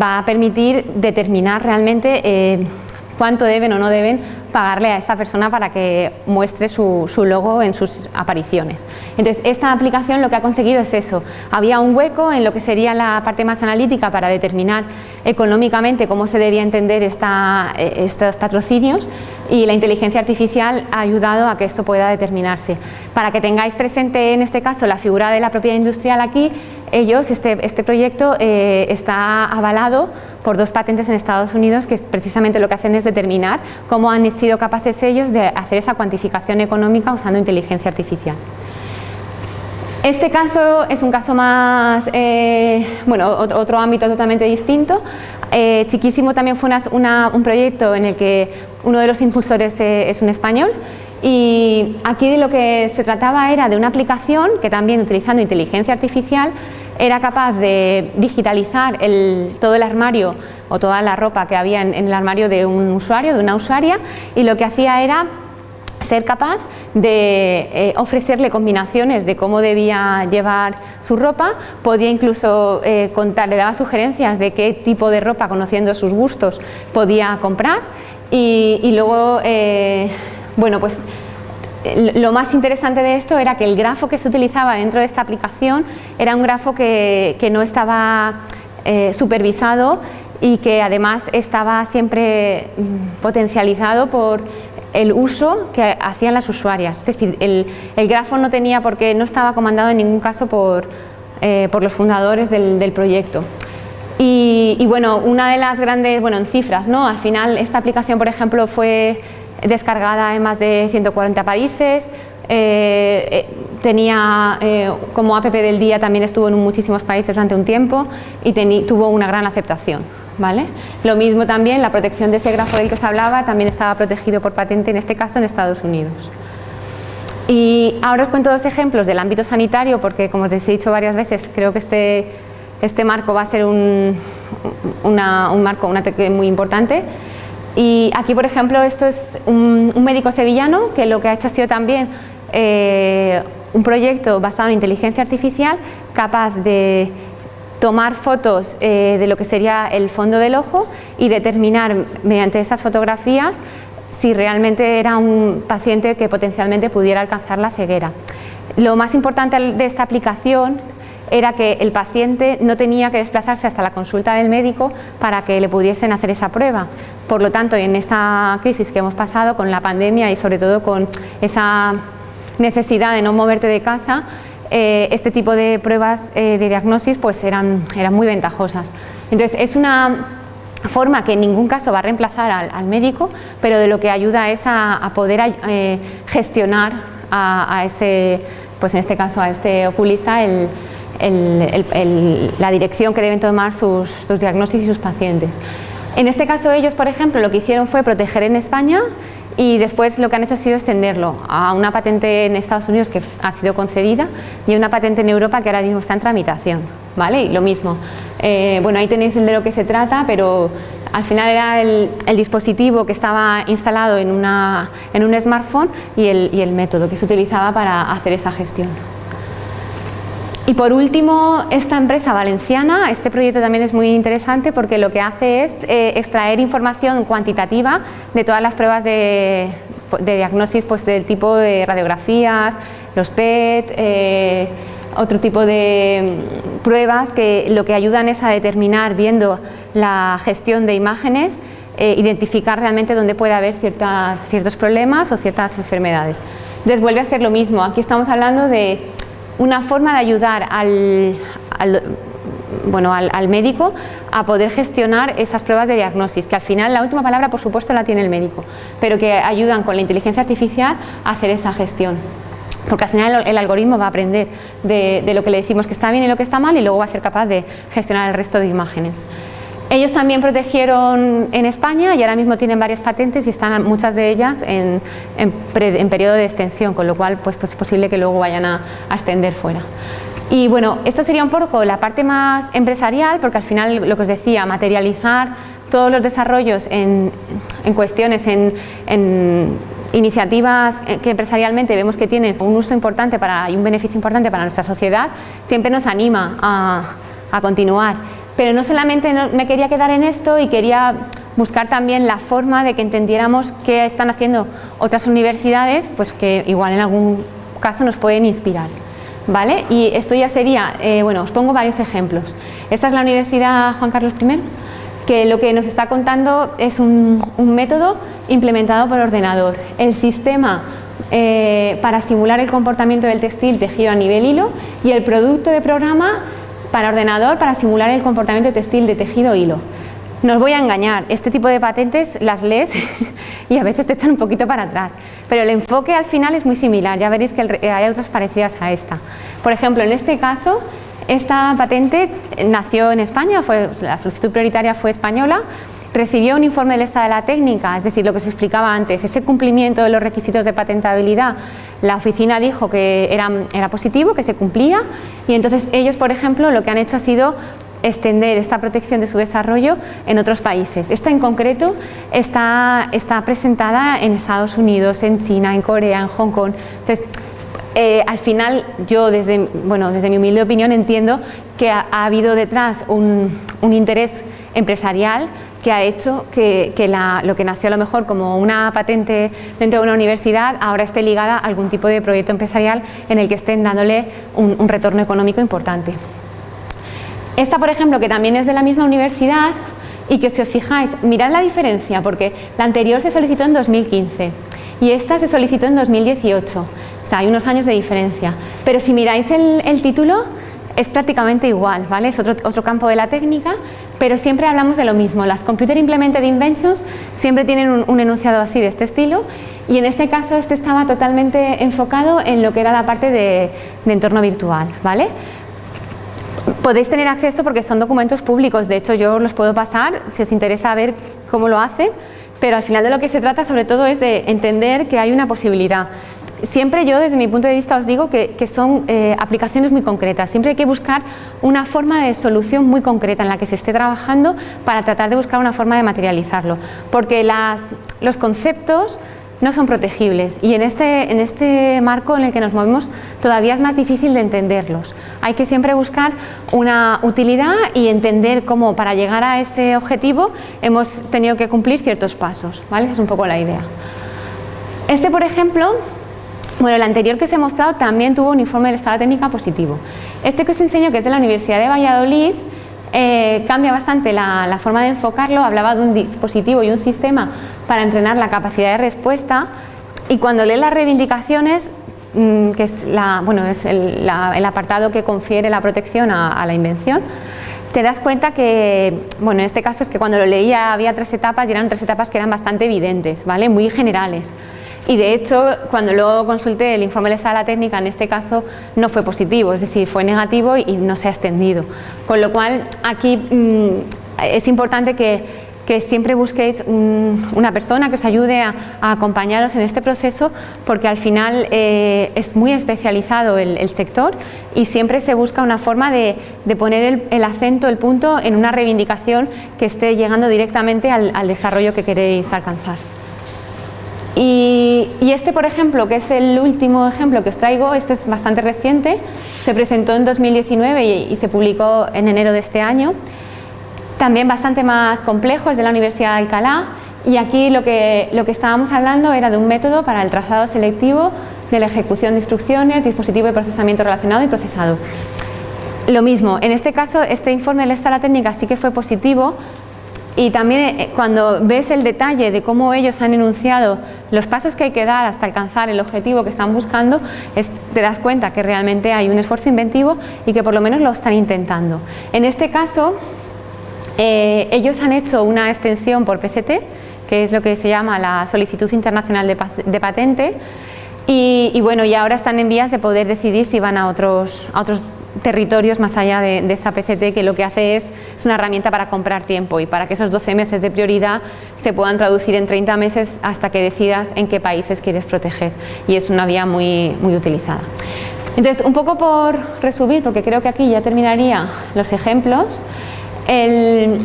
va a permitir determinar realmente eh, cuánto deben o no deben pagarle a esta persona para que muestre su, su, logo en sus apariciones. Entonces, esta aplicación lo que ha conseguido es eso. Había un hueco en lo que sería la parte más analítica para determinar económicamente cómo se debía entender esta, eh, estos patrocinios y la inteligencia artificial ha ayudado a que esto pueda determinarse. Para que tengáis presente en este caso la figura de la propiedad industrial aquí, ellos, este, este proyecto eh, está avalado por dos patentes en Estados Unidos que precisamente lo que hacen es determinar cómo han sido capaces ellos de hacer esa cuantificación económica usando inteligencia artificial. Este caso es un caso más, eh, bueno, otro ámbito totalmente distinto. Eh, Chiquísimo también fue una, un proyecto en el que uno de los impulsores eh, es un español y aquí lo que se trataba era de una aplicación que también utilizando inteligencia artificial era capaz de digitalizar el, todo el armario o toda la ropa que había en, el armario de un usuario, de una usuaria y lo que hacía era ser capaz de eh, ofrecerle combinaciones de cómo debía llevar su ropa, podía incluso eh, contar, le daba sugerencias de qué tipo de ropa, conociendo sus gustos, podía comprar. Y, y luego, eh, bueno, pues lo más interesante de esto era que el grafo que se utilizaba dentro de esta aplicación era un grafo que, no estaba eh, supervisado y que además estaba siempre mm, potencializado por el uso que hacían las usuarias. Es decir, el, grafo no tenía porque no estaba comandado en ningún caso por, eh, los fundadores del, proyecto. Y, bueno, una de las grandes, bueno, en cifras, ¿no? Al final esta aplicación, por ejemplo, fue descargada en más de 140 países, eh, eh, tenía como app del día también estuvo en muchísimos países durante un tiempo y tuvo una gran aceptación. ¿vale? Lo mismo también, la protección de ese grafo del que se hablaba también estaba protegido por patente, en este caso en Estados Unidos. Y ahora os cuento dos ejemplos del ámbito sanitario, porque como os he dicho varias veces, creo que este, este marco va a ser un, marco una muy importante. Y aquí, por ejemplo, esto es un, médico sevillano que lo que ha hecho ha sido también eh, un proyecto basado en inteligencia artificial capaz de tomar fotos eh, de lo que sería el fondo del ojo y determinar mediante esas fotografías si realmente era un paciente que potencialmente pudiera alcanzar la ceguera. Lo más importante de esta aplicación era que el paciente no tenía que desplazarse hasta la consulta del médico para que le pudiesen hacer esa prueba. Por lo tanto, en esta crisis que hemos pasado con la pandemia y sobre todo con esa necesidad de no moverte de casa, eh, este tipo de pruebas eh, de diagnosis pues eran, eran muy ventajosas. Entonces es una forma que en ningún caso va a reemplazar al, médico, pero de lo que ayuda es a, poder eh, gestionar a, ese, pues en este caso a este oculista la dirección que deben tomar sus, sus diagnósticos y sus pacientes. En este caso ellos, por ejemplo, lo que hicieron fue proteger en España y después lo que han hecho ha sido extenderlo a una patente en Estados Unidos que ha sido concedida y una patente en Europa que ahora mismo está en tramitación. ¿vale? Y lo mismo, eh, bueno ahí tenéis el de lo que se trata, pero al final era el, dispositivo que estaba instalado en, una, en un smartphone y el, y el método que se utilizaba para hacer esa gestión. Y por último, esta empresa valenciana, este proyecto también es muy interesante porque lo que hace es eh, extraer información cuantitativa de todas las pruebas de, diagnosis pues, del tipo de radiografías, los PET, eh, otro tipo de mm, pruebas que lo que ayudan es a determinar, viendo la gestión de imágenes, eh, identificar realmente dónde puede haber ciertas, ciertos problemas o ciertas enfermedades. Entonces vuelve a ser lo mismo, aquí estamos hablando de una forma de ayudar al, bueno, al, médico a poder gestionar esas pruebas de diagnosis, que al final la última palabra por supuesto la tiene el médico, pero que ayudan con la inteligencia artificial a hacer esa gestión. Porque al final el, algoritmo va a aprender de, de, lo que le decimos que está bien y lo que está mal y luego va a ser capaz de gestionar el resto de imágenes. Ellos también protegieron en España y ahora mismo tienen varias patentes y están muchas de ellas en, periodo de extensión, con lo cual pues, pues, es posible que luego vayan a, extender fuera. Y bueno, esto sería un poco la parte más empresarial, porque al final lo que os decía, materializar todos los desarrollos en, cuestiones, en, iniciativas que empresarialmente vemos que tienen un uso importante para, y un beneficio importante para nuestra sociedad, siempre nos anima a, a continuar. Pero no solamente me quería quedar en esto y quería buscar también la forma de que entendiéramos qué están haciendo otras universidades, pues que igual en algún caso nos pueden inspirar. ¿Vale? Y esto ya sería, eh, bueno, os pongo varios ejemplos. Esta es la Universidad Juan Carlos I, que lo que nos está contando es un, método implementado por ordenador. El sistema eh, para simular el comportamiento del textil tejido a nivel hilo y el producto de programa para ordenador para simular el comportamiento textil de tejido hilo. No os voy a engañar, este tipo de patentes las lees *laughs* y a veces te echan un poquito para atrás, pero el enfoque al final es muy similar, ya veréis que hay otras parecidas a esta. Por ejemplo, en este caso, esta patente nació en España, fue, la solicitud prioritaria fue española, recibió un informe del estado de la técnica, es decir, lo que se explicaba antes, ese cumplimiento de los requisitos de patentabilidad, la oficina dijo que era, era positivo, que se cumplía y entonces ellos, por ejemplo, lo que han hecho ha sido extender esta protección de su desarrollo en otros países. Esta en concreto está, está presentada en Estados Unidos, en China, en Corea, en Hong Kong. Entonces, eh, al final yo desde, bueno, desde mi humilde opinión entiendo que ha, habido detrás un, un interés empresarial que ha hecho que, lo que nació a lo mejor como una patente dentro de una universidad ahora esté ligada a algún tipo de proyecto empresarial en el que estén dándole un, retorno económico importante. Esta, por ejemplo, que también es de la misma universidad y que si os fijáis, mirad la diferencia porque la anterior se solicitó en 2015 y esta se solicitó en 2018, o sea, hay unos años de diferencia. Pero si miráis el título, es prácticamente igual, ¿vale? Es otro, otro, campo de la técnica, pero siempre hablamos de lo mismo. Las Computer Implemented Inventions siempre tienen un, enunciado así de este estilo y en este caso este estaba totalmente enfocado en lo que era la parte de, entorno virtual, ¿vale? Podéis tener acceso porque son documentos públicos, de hecho yo los puedo pasar si os interesa ver cómo lo hacen, pero al final de lo que se trata sobre todo es de entender que hay una posibilidad siempre yo desde mi punto de vista os digo que, son eh, aplicaciones muy concretas, siempre hay que buscar una forma de solución muy concreta en la que se esté trabajando para tratar de buscar una forma de materializarlo, porque los conceptos no son protegibles y en este, en este marco en el que nos movemos todavía es más difícil de entenderlos. Hay que siempre buscar una utilidad y entender cómo para llegar a ese objetivo hemos tenido que cumplir ciertos pasos, ¿vale? Esa es un poco la idea. Este, por ejemplo, bueno, el anterior que os he mostrado también tuvo un informe de estado técnica positivo. Este que os enseño, que es de la Universidad de Valladolid, eh, cambia bastante la, forma de enfocarlo, hablaba de un dispositivo y un sistema para entrenar la capacidad de respuesta y cuando lee las reivindicaciones, mm, que es, la, bueno, es el, apartado que confiere la protección a, a la invención, te das cuenta que, bueno, en este caso es que cuando lo leía había tres etapas y eran tres etapas que eran bastante evidentes, ¿vale? muy generales. Y de hecho, cuando luego consulté el informe de sala técnica, en este caso no fue positivo, es decir, fue negativo y no se ha extendido. Con lo cual, aquí mm, es importante que, siempre busquéis una persona que os ayude a, acompañaros en este proceso porque al final eh, es muy especializado el, sector y siempre se busca una forma de, poner el, acento, el punto en una reivindicación que esté llegando directamente al desarrollo que queréis alcanzar. Y, este, por ejemplo, que es el último ejemplo que os traigo, este es bastante reciente, se presentó en 2019 y, se publicó en enero de este año. También bastante más complejo, es de la Universidad de Alcalá y aquí lo que, lo que estábamos hablando era de un método para el trazado selectivo de la ejecución de instrucciones, dispositivo de procesamiento relacionado y procesado. Lo mismo, en este caso este informe de la técnica sí que fue positivo y también eh, cuando ves el detalle de cómo ellos han enunciado los pasos que hay que dar hasta alcanzar el objetivo que están buscando, te das cuenta que realmente hay un esfuerzo inventivo y que por lo menos lo están intentando. En este caso, eh, ellos han hecho una extensión por PCT, que es lo que se llama la solicitud internacional de, patente, y, bueno, y ahora están en vías de poder decidir si van a otros, a otros territorios más allá de, esa PCT que lo que hace es, es una herramienta para comprar tiempo y para que esos 12 meses de prioridad se puedan traducir en 30 meses hasta que decidas en qué países quieres proteger y es una vía muy, muy utilizada. Entonces, un poco por resumir, porque creo que aquí ya terminaría los ejemplos, el,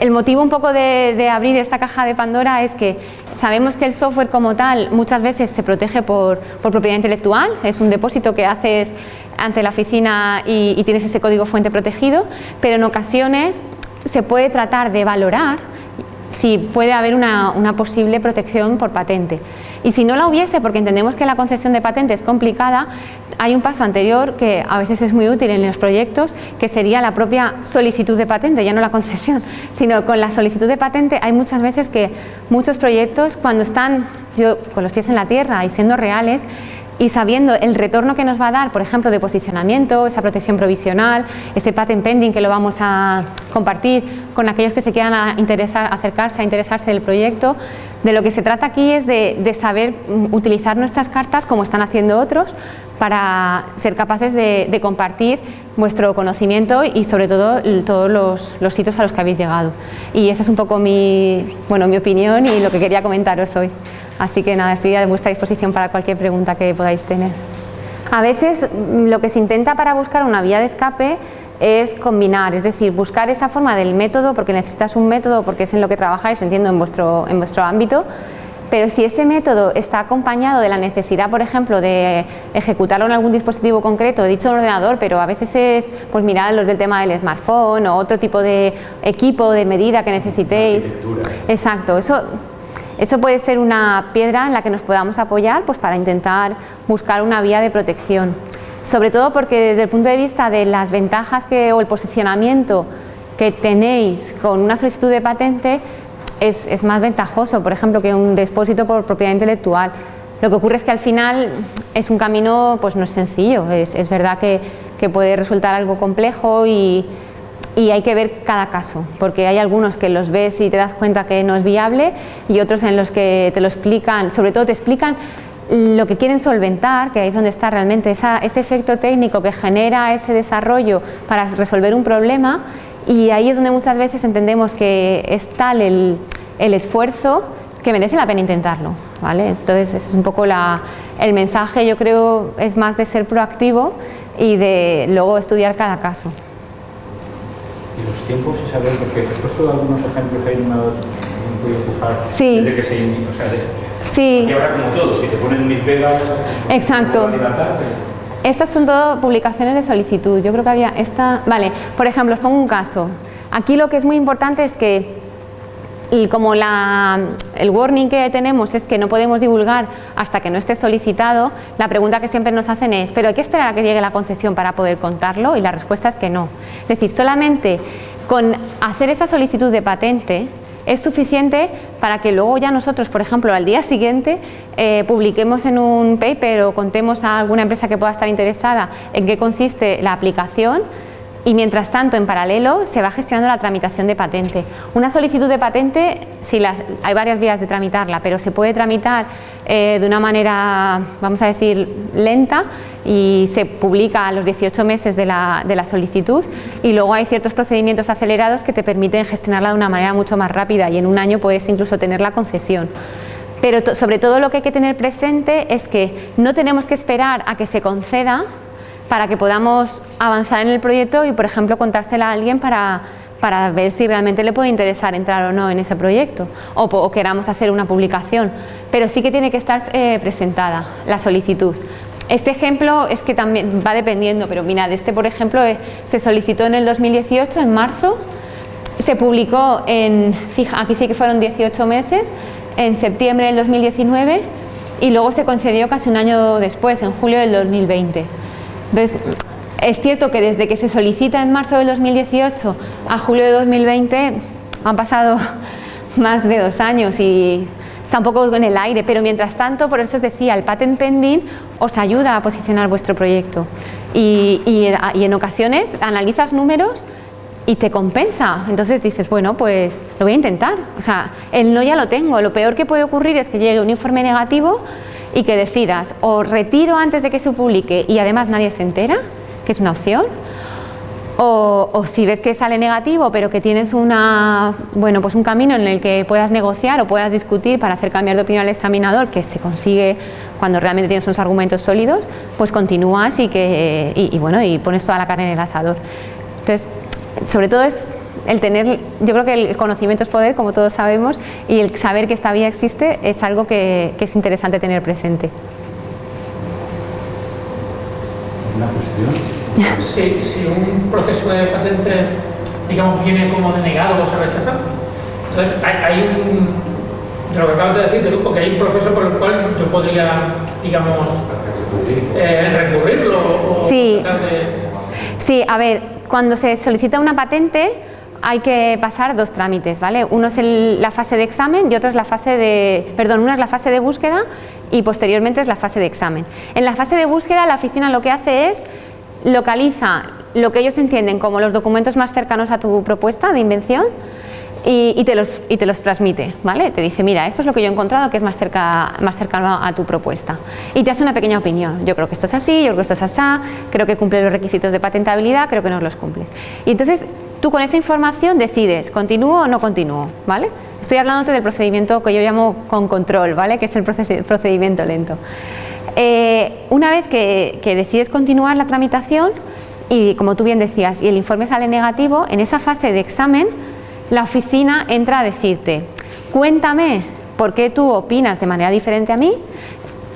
el motivo un poco de, de, abrir esta caja de Pandora es que sabemos que el software como tal muchas veces se protege por, por propiedad intelectual, es un depósito que haces ante la oficina y, tienes ese código fuente protegido, pero en ocasiones se puede tratar de valorar si puede haber una, posible protección por patente. Y si no la hubiese, porque entendemos que la concesión de patente es complicada, hay un paso anterior que a veces es muy útil en los proyectos, que sería la propia solicitud de patente, ya no la concesión, *laughs* sino con la solicitud de patente hay muchas veces que muchos proyectos cuando están yo, con los pies en la tierra y siendo reales, y sabiendo el retorno que nos va a dar, por ejemplo, de posicionamiento, esa protección provisional, ese patent pending que lo vamos a compartir con aquellos que se quieran acercarse a interesarse del proyecto, de lo que se trata aquí es de, saber mm, utilizar nuestras cartas como están haciendo otros para ser capaces de, compartir vuestro conocimiento y sobre todo todos los, los, sitios a los que habéis llegado. Y esa es un poco mi, bueno, mi opinión y lo que quería comentaros hoy. Así que nada, estoy a vuestra disposición para cualquier pregunta que podáis tener. A veces mm, lo que se intenta para buscar una vía de escape es combinar, es decir, buscar esa forma del método, porque necesitas un método, porque es en lo que trabajáis, entiendo, en vuestro, en vuestro ámbito, pero si ese método está acompañado de la necesidad, por ejemplo, de ejecutarlo en algún dispositivo concreto, dicho ordenador, pero a veces es, pues mirad los del tema del smartphone o otro tipo de equipo, de medida que necesitéis. Exacto, eso, eso puede ser una piedra en la que nos podamos apoyar pues, para intentar buscar una vía de protección. Sobre todo porque desde el punto de vista de las ventajas que, o el posicionamiento que tenéis con una solicitud de patente, es, más ventajoso, por ejemplo, que un depósito por propiedad intelectual. Lo que ocurre es que al final es un camino, pues no es sencillo, es, verdad que, puede resultar algo complejo y, hay que ver cada caso, porque hay algunos que los ves y te das cuenta que no es viable y otros en los que te lo explican, sobre todo te explican lo que quieren solventar, que ahí es donde está realmente ese efecto técnico que genera ese desarrollo para resolver un problema y ahí es donde muchas veces entendemos que es tal el, esfuerzo que merece la pena intentarlo. ¿vale? Entonces, ese es un poco el mensaje, yo creo, es más de ser proactivo y de luego estudiar cada caso. ¿Y los tiempos se saben? Porque he puesto algunos ejemplos ahí, no me he podido fijar sí. desde que se o sea, de, sí. Y ahora como todo, si te ponen mil pegas, Exacto. Estas son todo publicaciones de solicitud. Yo creo que había esta... Vale, por ejemplo, os pongo un caso. Aquí lo que es muy importante es que y como la, el warning que tenemos es que no podemos divulgar hasta que no esté solicitado, la pregunta que siempre nos hacen es ¿pero hay que esperar a que llegue la concesión para poder contarlo? Y la respuesta es que no. Es decir, solamente con hacer esa solicitud de patente es suficiente para que luego ya nosotros, por ejemplo, al día siguiente eh, publiquemos en un paper o contemos a alguna empresa que pueda estar interesada en qué consiste la aplicación y mientras tanto, en paralelo, se va gestionando la tramitación de patente. Una solicitud de patente, sí, hay varias vías de tramitarla, pero se puede tramitar eh, de una manera, vamos a decir, lenta y se publica a los 18 meses de la, de la, solicitud y luego hay ciertos procedimientos acelerados que te permiten gestionarla de una manera mucho más rápida y en un año puedes incluso tener la concesión. Pero sobre todo lo que hay que tener presente es que no tenemos que esperar a que se conceda para que podamos avanzar en el proyecto y, por ejemplo, contársela a alguien para, para ver si realmente le puede interesar entrar o no en ese proyecto o, queramos hacer una publicación. Pero sí que tiene que estar eh, presentada la solicitud. Este ejemplo es que también va dependiendo, pero mirad, este por ejemplo eh, se solicitó en el 2018, en marzo, se publicó en, fija, aquí sí que fueron 18 meses, en septiembre del 2019 y luego se concedió casi un año después, en julio del 2020. Entonces, es cierto que desde que se solicita en marzo del 2018 a julio de 2020 han pasado *laughs* más de dos años y está un poco en el aire, pero mientras tanto, por eso os decía, el patent pending os ayuda a posicionar vuestro proyecto y, y en ocasiones analizas números y te compensa. Entonces dices, bueno, pues lo voy a intentar. O sea, el no ya lo tengo. Lo peor que puede ocurrir es que llegue un informe negativo y que decidas o retiro antes de que se publique y además nadie se entera, que es una opción, o, si ves que sale negativo pero que tienes una, bueno, pues un camino en el que puedas negociar o puedas discutir para hacer cambiar de opinión al examinador, que se consigue cuando realmente tienes unos argumentos sólidos, pues continúas y, que, y bueno, y pones toda la carne en el asador. Entonces, sobre todo es el tener, yo creo que el conocimiento es poder, como todos sabemos, y el saber que esta vía existe es algo que, es interesante tener presente. ¿Una cuestión? *laughs* Si, si un proceso de patente, digamos, viene como denegado o se rechaza, entonces hay, un, de lo que acabas de decir, que hay un proceso por el cual yo podría, digamos, eh, recurrirlo o sí. Sí, a ver, cuando se solicita una patente, hay que pasar dos trámites, ¿vale? Uno es la fase de examen y otro es la fase de, perdón, una es la fase de búsqueda y posteriormente es la fase de examen. En la fase de búsqueda la oficina lo que hace es localiza lo que ellos entienden como los documentos más cercanos a tu propuesta de invención y, te, los, y te los transmite, ¿vale? Te dice, mira, eso es lo que yo he encontrado que es más, cerca, más cercano a tu propuesta. Y te hace una pequeña opinión. Yo creo que esto es así, yo creo que esto es así, creo que cumple los requisitos de patentabilidad, creo que no los cumple. Y entonces Tú con esa información decides, ¿continúo o no continúo? ¿vale? Estoy hablándote del procedimiento que yo llamo con control, ¿vale? que es el procedimiento lento. Eh, una vez que, decides continuar la tramitación y como tú bien decías, y el informe sale negativo, en esa fase de examen la oficina entra a decirte, cuéntame por qué tú opinas de manera diferente a mí,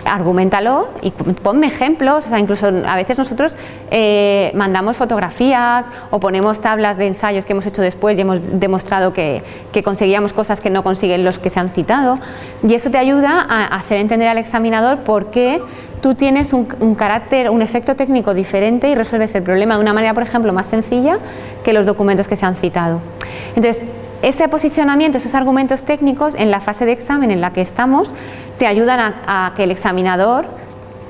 argumentalo y ponme ejemplos, o sea, incluso a veces nosotros eh, mandamos fotografías o ponemos tablas de ensayos que hemos hecho después y hemos demostrado que, conseguíamos cosas que no consiguen los que se han citado y eso te ayuda a hacer entender al examinador por qué tú tienes un, un, carácter, un efecto técnico diferente y resuelves el problema de una manera, por ejemplo, más sencilla que los documentos que se han citado. Entonces, ese posicionamiento, esos argumentos técnicos en la fase de examen en la que estamos te ayudan a, que el examinador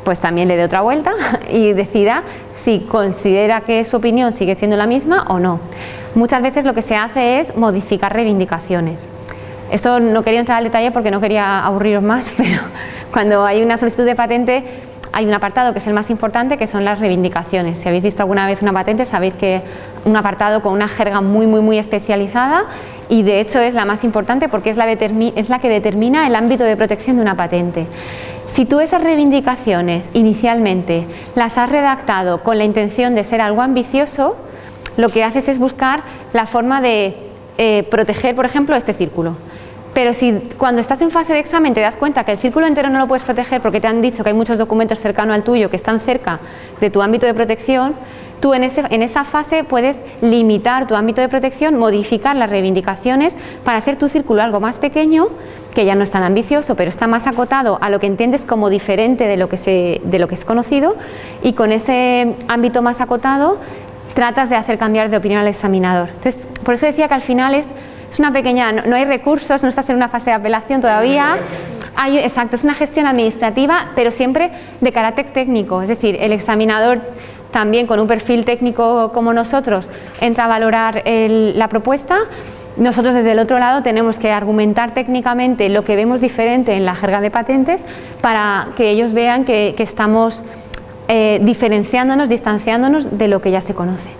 pues también le dé otra vuelta *laughs* y decida si considera que su opinión sigue siendo la misma o no. Muchas veces lo que se hace es modificar reivindicaciones. Esto no quería entrar al detalle porque no quería aburriros más, *laughs* pero cuando hay una solicitud de patente hay un apartado que es el más importante que son las reivindicaciones. Si habéis visto alguna vez una patente sabéis que un apartado con una jerga muy muy muy especializada y de hecho es la más importante porque es la, es la que determina el ámbito de protección de una patente. Si tú esas reivindicaciones inicialmente las has redactado con la intención de ser algo ambicioso, lo que haces es buscar la forma de eh, proteger, por ejemplo, este círculo. Pero si cuando estás en fase de examen te das cuenta que el círculo entero no lo puedes proteger porque te han dicho que hay muchos documentos cercanos al tuyo que están cerca de tu ámbito de protección, Tú en, esa fase puedes limitar tu ámbito de protección, modificar las reivindicaciones para hacer tu círculo algo más pequeño, que ya no es tan ambicioso, pero está más acotado a lo que entiendes como diferente de lo que, de lo que es conocido y con ese ámbito más acotado tratas de hacer cambiar de opinión al examinador. Entonces, por eso decía que al final es, es una pequeña, no, hay recursos, no estás en una fase de apelación todavía, hay, exacto, es una gestión administrativa, pero siempre de carácter técnico, es decir, el examinador también con un perfil técnico como nosotros entra a valorar la propuesta, nosotros desde el otro lado tenemos que argumentar técnicamente lo que vemos diferente en la jerga de patentes para que ellos vean que, estamos eh, diferenciándonos, distanciándonos de lo que ya se conoce.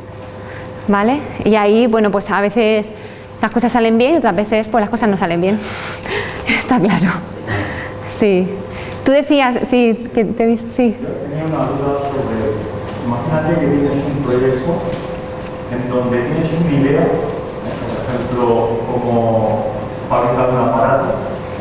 ¿Vale? Y ahí, bueno, pues a veces las cosas salen bien y otras veces pues las cosas no salen bien. *laughs* Está claro. Sí. Tú decías, sí, que te sí. tenía sobre Imagínate que tienes un proyecto en donde tienes una idea, por ejemplo, como fabricar un aparato,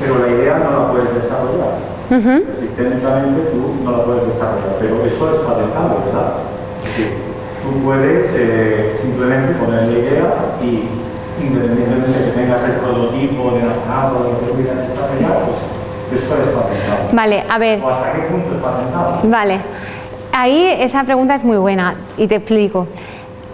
pero la idea no la puedes desarrollar. técnicamente tú no la puedes desarrollar, pero eso es patentable, ¿verdad? Es decir, tú puedes eh, simplemente poner la idea y independientemente de que tengas el prototipo de aparato, lo que tú quieras desarrollar, pues eso es patentable. Vale, a ver. ¿O hasta qué punto es patentable? Vale. Ahí esa pregunta es muy buena y te explico.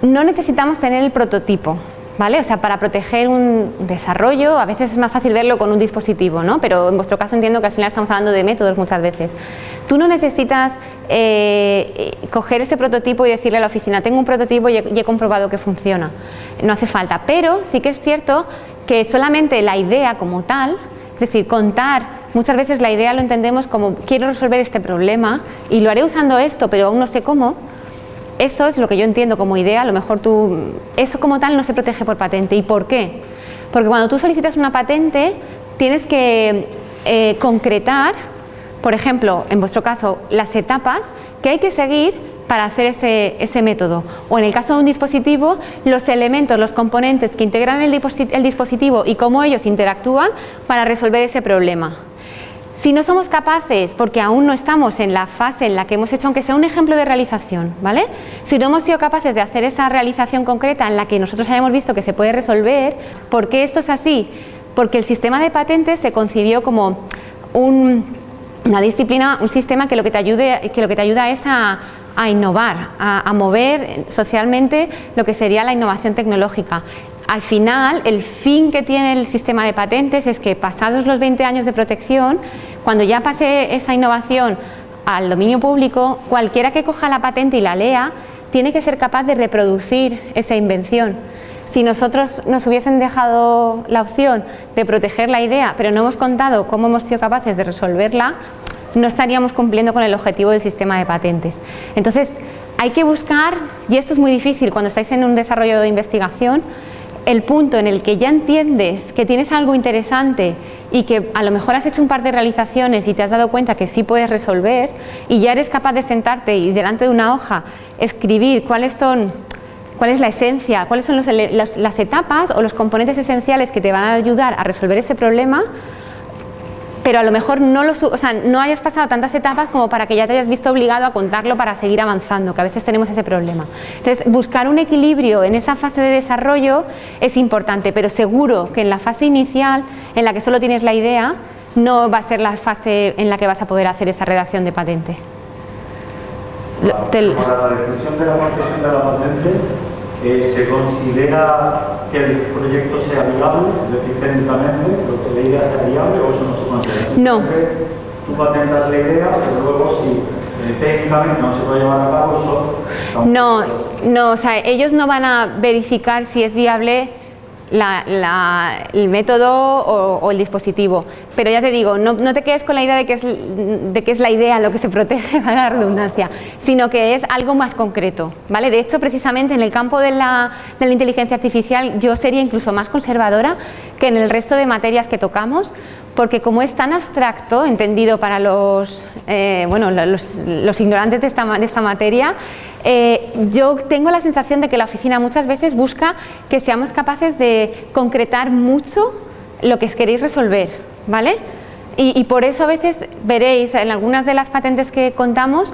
No necesitamos tener el prototipo, ¿vale? O sea, para proteger un desarrollo a veces es más fácil verlo con un dispositivo, ¿no? Pero en vuestro caso entiendo que al final estamos hablando de métodos muchas veces. Tú no necesitas eh, coger ese prototipo y decirle a la oficina, tengo un prototipo y he comprobado que funciona. No hace falta, pero sí que es cierto que solamente la idea como tal, decir, contar Muchas veces la idea lo entendemos como quiero resolver este problema y lo haré usando esto, pero aún no sé cómo. Eso es lo que yo entiendo como idea, a lo mejor tú... Eso como tal no se protege por patente. ¿Y por qué? Porque cuando tú solicitas una patente tienes que eh, concretar, por ejemplo, en vuestro caso, las etapas que hay que seguir para hacer ese, ese, método. O en el caso de un dispositivo, los elementos, los componentes que integran el dispositivo y cómo ellos interactúan para resolver ese problema. Si no somos capaces, porque aún no estamos en la fase en la que hemos hecho, aunque sea un ejemplo de realización, ¿vale? Si no hemos sido capaces de hacer esa realización concreta en la que nosotros hayamos visto que se puede resolver, ¿por qué esto es así? Porque el sistema de patentes se concibió como una disciplina, un sistema que lo que te, ayude, que lo que te ayuda es a, innovar, a, mover socialmente lo que sería la innovación tecnológica al final el fin que tiene el sistema de patentes es que pasados los 20 años de protección, cuando ya pase esa innovación al dominio público, cualquiera que coja la patente y la lea tiene que ser capaz de reproducir esa invención. Si nosotros nos hubiesen dejado la opción de proteger la idea, pero no hemos contado cómo hemos sido capaces de resolverla, no estaríamos cumpliendo con el objetivo del sistema de patentes. Entonces, hay que buscar, y esto es muy difícil cuando estáis en un desarrollo de investigación, el punto en el que ya entiendes que tienes algo interesante y que a lo mejor has hecho un par de realizaciones y te has dado cuenta que sí puedes resolver y ya eres capaz de sentarte y delante de una hoja escribir cuáles son cuál es la esencia, cuáles son las, etapas o los componentes esenciales que te van a ayudar a resolver ese problema, pero a lo mejor no, lo, o sea, no hayas pasado tantas etapas como para que ya te hayas visto obligado a contarlo para seguir avanzando, que a veces tenemos ese problema. Entonces, buscar un equilibrio en esa fase de desarrollo es importante, pero seguro que en la fase inicial, en la que solo tienes la idea, no va a ser la fase en la que vas a poder hacer esa redacción de patente. Para la decisión de la concesión de la patente, eh, ¿se considera que el proyecto sea viable, es decir, técnicamente, que la idea sea viable o eso no se considera? No. Tú patentas la idea, pero luego si eh, técnicamente no se puede llevar a cabo, eso... No, no, o sea, ellos no van a verificar si es viable el método o, el dispositivo. Pero ya te digo, no, te quedes con la idea de que, es, de que es la idea lo que se protege, *laughs* para la redundancia, sino que es algo más concreto. ¿vale? De hecho, precisamente en el campo de la, de la inteligencia artificial yo sería incluso más conservadora que en el resto de materias que tocamos, porque como es tan abstracto, entendido para los, eh, bueno, los, ignorantes de esta, de esta materia, eh, yo tengo la sensación de que la oficina muchas veces busca que seamos capaces de concretar mucho lo que queréis resolver, ¿vale? Y, por eso a veces veréis en algunas de las patentes que contamos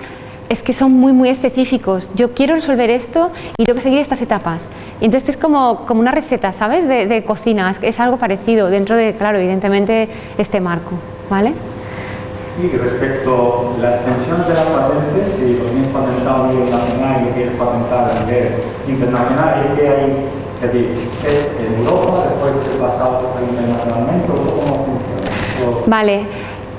es que son muy muy específicos. Yo quiero resolver esto y tengo que seguir estas etapas. Y entonces es como, como una receta, ¿sabes? De, de cocina, es, es algo parecido dentro de, claro, evidentemente este marco, ¿vale? Y respecto a la extensión de las patentes, si lo tienes patentado a nivel nacional y quieres patentar a nivel internacional, ¿y qué hay? Es decir, ¿es en Europa, después es pasado internacionalmente o cómo funciona? Vale,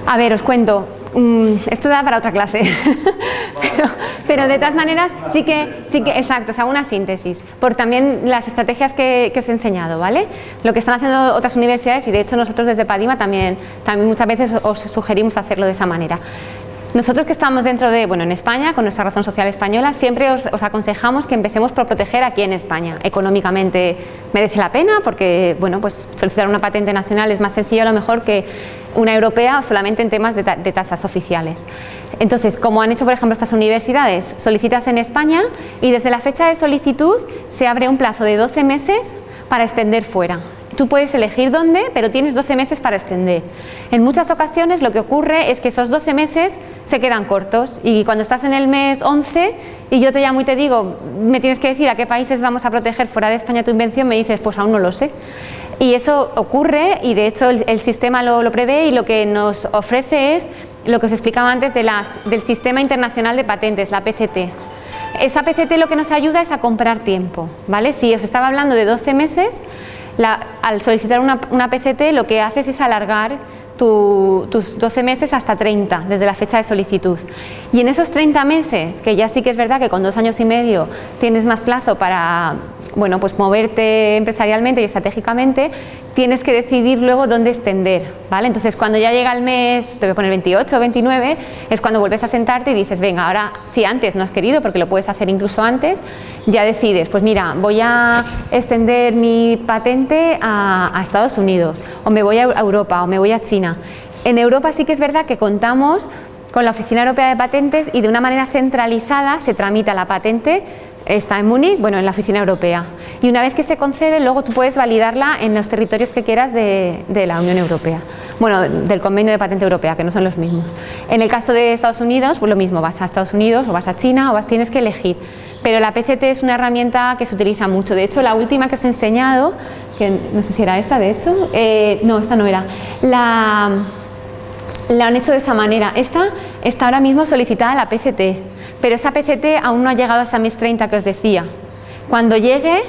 a ver, os cuento. Mm, esto da para otra clase, *laughs* pero, de todas maneras sí que, sí que, exacto, o hago una síntesis, por también las estrategias que, os he enseñado, ¿vale? Lo que están haciendo otras universidades y de hecho nosotros desde Padima también, también muchas veces os sugerimos hacerlo de esa manera. Nosotros que estamos dentro de, bueno, en España, con nuestra razón social española, siempre os, aconsejamos que empecemos por proteger aquí en España. Económicamente merece la pena porque, bueno, pues solicitar una patente nacional es más sencillo a lo mejor que una europea solamente en temas de, de tasas oficiales. Entonces, como han hecho por ejemplo estas universidades, solicitas en España y desde la fecha de solicitud se abre un plazo de 12 meses para extender fuera. Tú puedes elegir dónde, pero tienes 12 meses para extender. En muchas ocasiones lo que ocurre es que esos 12 meses se quedan cortos y cuando estás en el mes 11 y yo te llamo y te digo, me tienes que decir a qué países vamos a proteger fuera de España tu invención, me dices, pues aún no lo sé. Y eso ocurre y de hecho el, sistema lo, prevé y lo que nos ofrece es lo que os explicaba antes del Sistema Internacional de Patentes, la PCT. Esa PCT lo que nos ayuda es a comprar tiempo, ¿vale? Si os estaba hablando de 12 meses, al solicitar una, PCT lo que haces es alargar tus 12 meses hasta 30 desde la fecha de solicitud. Y en esos 30 meses, que ya sí que es verdad que con dos años y medio tienes más plazo para bueno, pues moverte empresarialmente y estratégicamente, tienes que decidir luego dónde extender, ¿vale? Entonces cuando ya llega el mes, te voy a poner 28 o 29, es cuando vuelves a sentarte y dices, venga, ahora si antes no has querido, porque lo puedes hacer incluso antes, ya decides, pues mira, voy a extender mi patente a, Estados Unidos, o me voy a Europa, o me voy a China. En Europa sí que es verdad que contamos con la Oficina Europea de Patentes y de una manera centralizada se tramita la patente está en Múnich, bueno, en la oficina europea. Y una vez que se concede, luego tú puedes validarla en los territorios que quieras de, la Unión Europea. Bueno, del convenio de patente europea, que no son los mismos. En el caso de Estados Unidos, pues lo mismo, vas a Estados Unidos o vas a China o vas, tienes que elegir. Pero la PCT es una herramienta que se utiliza mucho. De hecho, la última que os he enseñado, que no sé si era esa de hecho, eh, no, esta no era, la, la han hecho de esa manera. Esta está ahora mismo solicitada la PCT pero esa PCT aún no ha llegado a esa MIS 30 que os decía. Cuando llegue,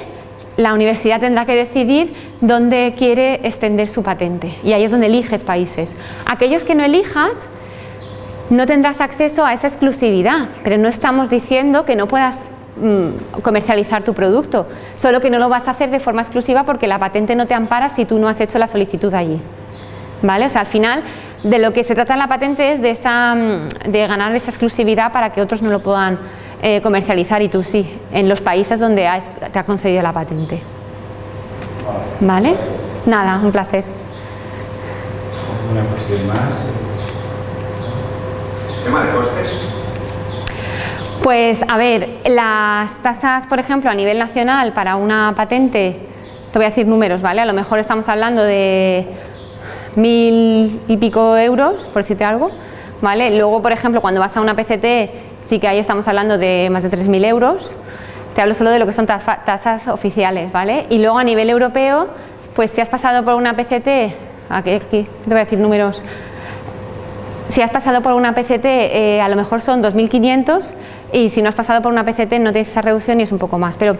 la universidad tendrá que decidir dónde quiere extender su patente y ahí es donde eliges países. Aquellos que no elijas, no tendrás acceso a esa exclusividad, pero no estamos diciendo que no puedas mm, comercializar tu producto, solo que no lo vas a hacer de forma exclusiva porque la patente no te ampara si tú no has hecho la solicitud allí. ¿Vale? O sea, al final de lo que se trata en la patente es de, esa, mm, de ganar esa exclusividad para que otros no lo puedan eh, comercializar y tú sí, en los países donde te ha concedido la patente. ¿Vale? Nada, un placer. Una cuestión más. Tema de costes. Pues a ver, las tasas, por ejemplo, a nivel nacional para una patente, te voy a decir números, ¿vale? A lo mejor estamos hablando de mil y pico euros, por decirte algo, ¿vale? Luego, por ejemplo, cuando vas a una PCT, sí que ahí estamos hablando de más de 3.000 euros, te hablo solo de lo que son tasas oficiales, ¿vale? Y luego a nivel europeo, pues si has pasado por una PCT, aquí, te voy a decir números, si has pasado por una PCT eh, a lo mejor son 2.500 y si no has pasado por una PCT no tienes esa reducción y es un poco más, pero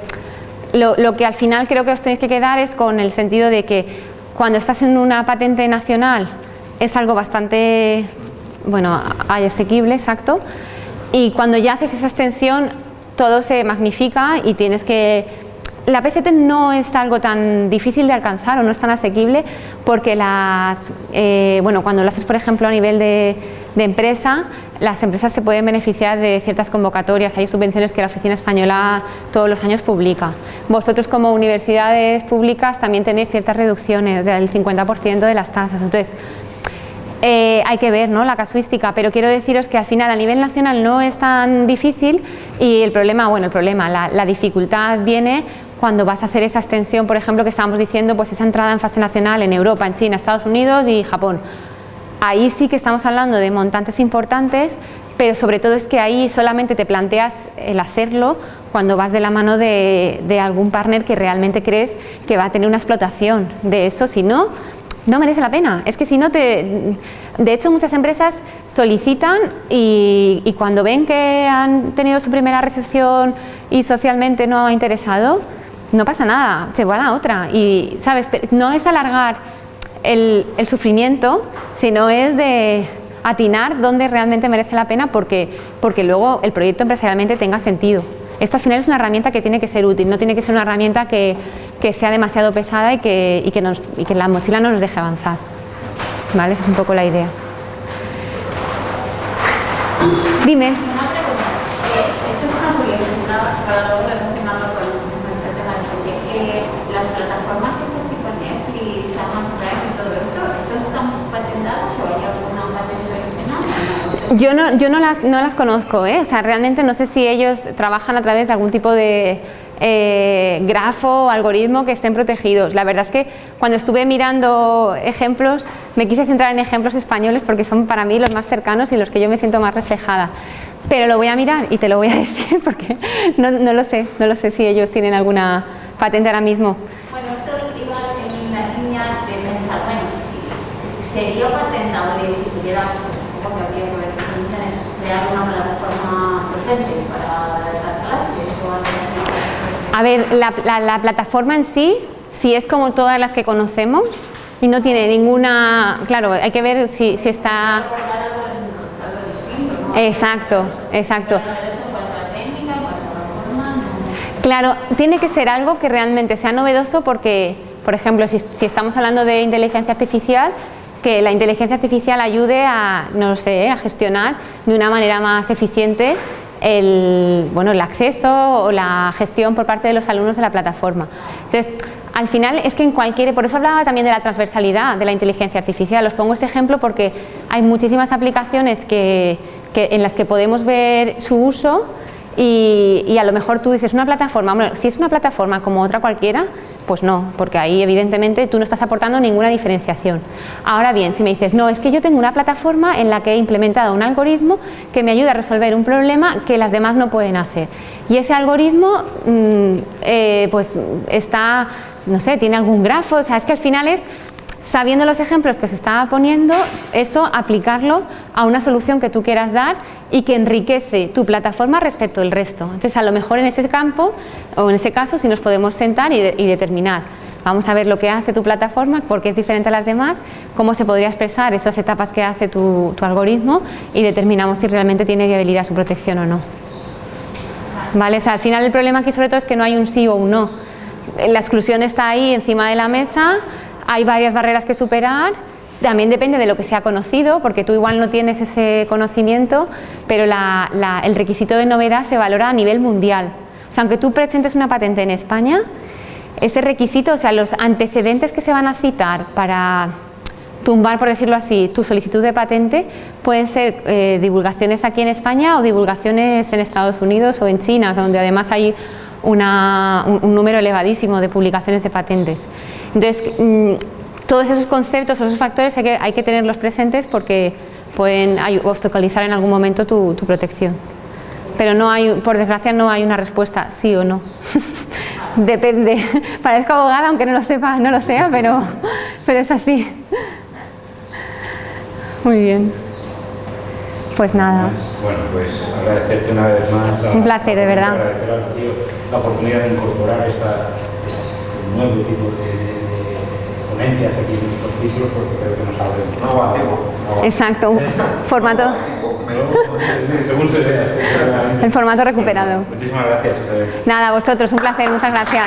lo, lo que al final creo que os tenéis que quedar es con el sentido de que cuando estás en una patente nacional es algo bastante, bueno, asequible, exacto, y cuando ya haces esa extensión todo se magnifica y tienes que... La PCT no es algo tan difícil de alcanzar o no es tan asequible porque las, eh, bueno, cuando lo haces por ejemplo a nivel de, empresa, las empresas se pueden beneficiar de ciertas convocatorias, hay subvenciones que la Oficina Española todos los años publica. Vosotros como universidades públicas también tenéis ciertas reducciones del 50% de las tasas, entonces eh, hay que ver ¿no? la casuística, pero quiero deciros que al final a nivel nacional no es tan difícil y el problema, bueno, el problema, la, dificultad viene cuando vas a hacer esa extensión, por ejemplo, que estábamos diciendo, pues esa entrada en fase nacional en Europa, en China, Estados Unidos y Japón. Ahí sí que estamos hablando de montantes importantes, pero sobre todo es que ahí solamente te planteas el hacerlo cuando vas de la mano de, de algún partner que realmente crees que va a tener una explotación de eso, si no, no merece la pena. Es que si no te... De hecho, muchas empresas solicitan y, cuando ven que han tenido su primera recepción y socialmente no ha interesado, no pasa nada, se va a la otra. Y, ¿sabes? No es alargar el, sufrimiento, sino es de atinar dónde realmente merece la pena porque, porque luego el proyecto empresarialmente tenga sentido. Esto al final es una herramienta que tiene que ser útil, no tiene que ser una herramienta que, sea demasiado pesada y que, y que, nos, y que la mochila no nos deje avanzar. ¿Vale? Esa es un poco la idea. Dime. Yo no, yo no, las, no las conozco, ¿eh? o sea, realmente no sé si ellos trabajan a través de algún tipo de eh, grafo o algoritmo que estén protegidos. La verdad es que cuando estuve mirando ejemplos, me quise centrar en ejemplos españoles porque son para mí los más cercanos y los que yo me siento más reflejada. Pero lo voy a mirar y te lo voy a *laughs* decir porque no, no lo sé, no lo sé si ellos tienen alguna patente ahora mismo. Bueno, esto iba en la línea de pensar, bueno, si sería patentable si tuviera una plataforma para dar clases A ver, la, plataforma en sí, si es como todas las que conocemos y no tiene ninguna... Claro, hay que ver si, si está... Exacto, exacto. Claro, tiene que ser algo que realmente sea novedoso porque, por ejemplo, si, estamos hablando de inteligencia artificial, que la inteligencia artificial ayude a, no sé, a gestionar de una manera más eficiente el, bueno, el acceso o la gestión por parte de los alumnos de la plataforma. Entonces, al final es que en cualquier, por eso hablaba también de la transversalidad de la inteligencia artificial, os pongo este ejemplo porque hay muchísimas aplicaciones que, en las que podemos ver su uso y, a lo mejor tú dices una plataforma, bueno, si es una plataforma como otra cualquiera, pues no, porque ahí evidentemente tú no estás aportando ninguna diferenciación. Ahora bien, si me dices, no, es que yo tengo una plataforma en la que he implementado un algoritmo que me ayuda a resolver un problema que las demás no pueden hacer. Y ese algoritmo, mm, eh, pues está, no sé, tiene algún grafo, o sea, es que al final es sabiendo los ejemplos que os estaba poniendo, eso aplicarlo a una solución que tú quieras dar y que enriquece tu plataforma respecto al resto. Entonces, a lo mejor en ese campo o en ese caso, si nos podemos sentar y, determinar, vamos a ver lo que hace tu plataforma, por qué es diferente a las demás, cómo se podría expresar esas etapas que hace tu, tu algoritmo y determinamos si realmente tiene viabilidad su protección o no. ¿Vale? O sea, al final el problema aquí sobre todo es que no hay un sí o un no. La exclusión está ahí encima de la mesa, hay varias barreras que superar, también depende de lo que sea conocido, porque tú igual no tienes ese conocimiento, pero el requisito de novedad se valora a nivel mundial. O sea, aunque tú presentes una patente en España, ese requisito, o sea, los antecedentes que se van a citar para tumbar, por decirlo así, tu solicitud de patente pueden ser eh, divulgaciones aquí en España o divulgaciones en Estados Unidos o en China, donde además hay un número elevadísimo de publicaciones de patentes. Entonces, mm, todos esos conceptos esos factores hay que, hay que tenerlos presentes porque pueden obstaculizar en algún momento tu, tu protección. Pero no hay, por desgracia no hay una respuesta sí o no. *laughs* Depende. *laughs* Parezco abogada, aunque no lo sepa, no lo sea, pero, *laughs* pero es así. Muy bien. Pues nada. Bueno, pues agradecerte una vez más. La, Un placer, de verdad. Agradecer al tío la oportunidad de incorporar esta, este nuevo tipo de, ponencias aquí en estos ciclos porque creo que nos abre un nuevo antiguo. Exacto, un formato. Según se vea. *laughs* El formato recuperado. Muchísimas gracias. Nada, vosotros, un placer, muchas gracias.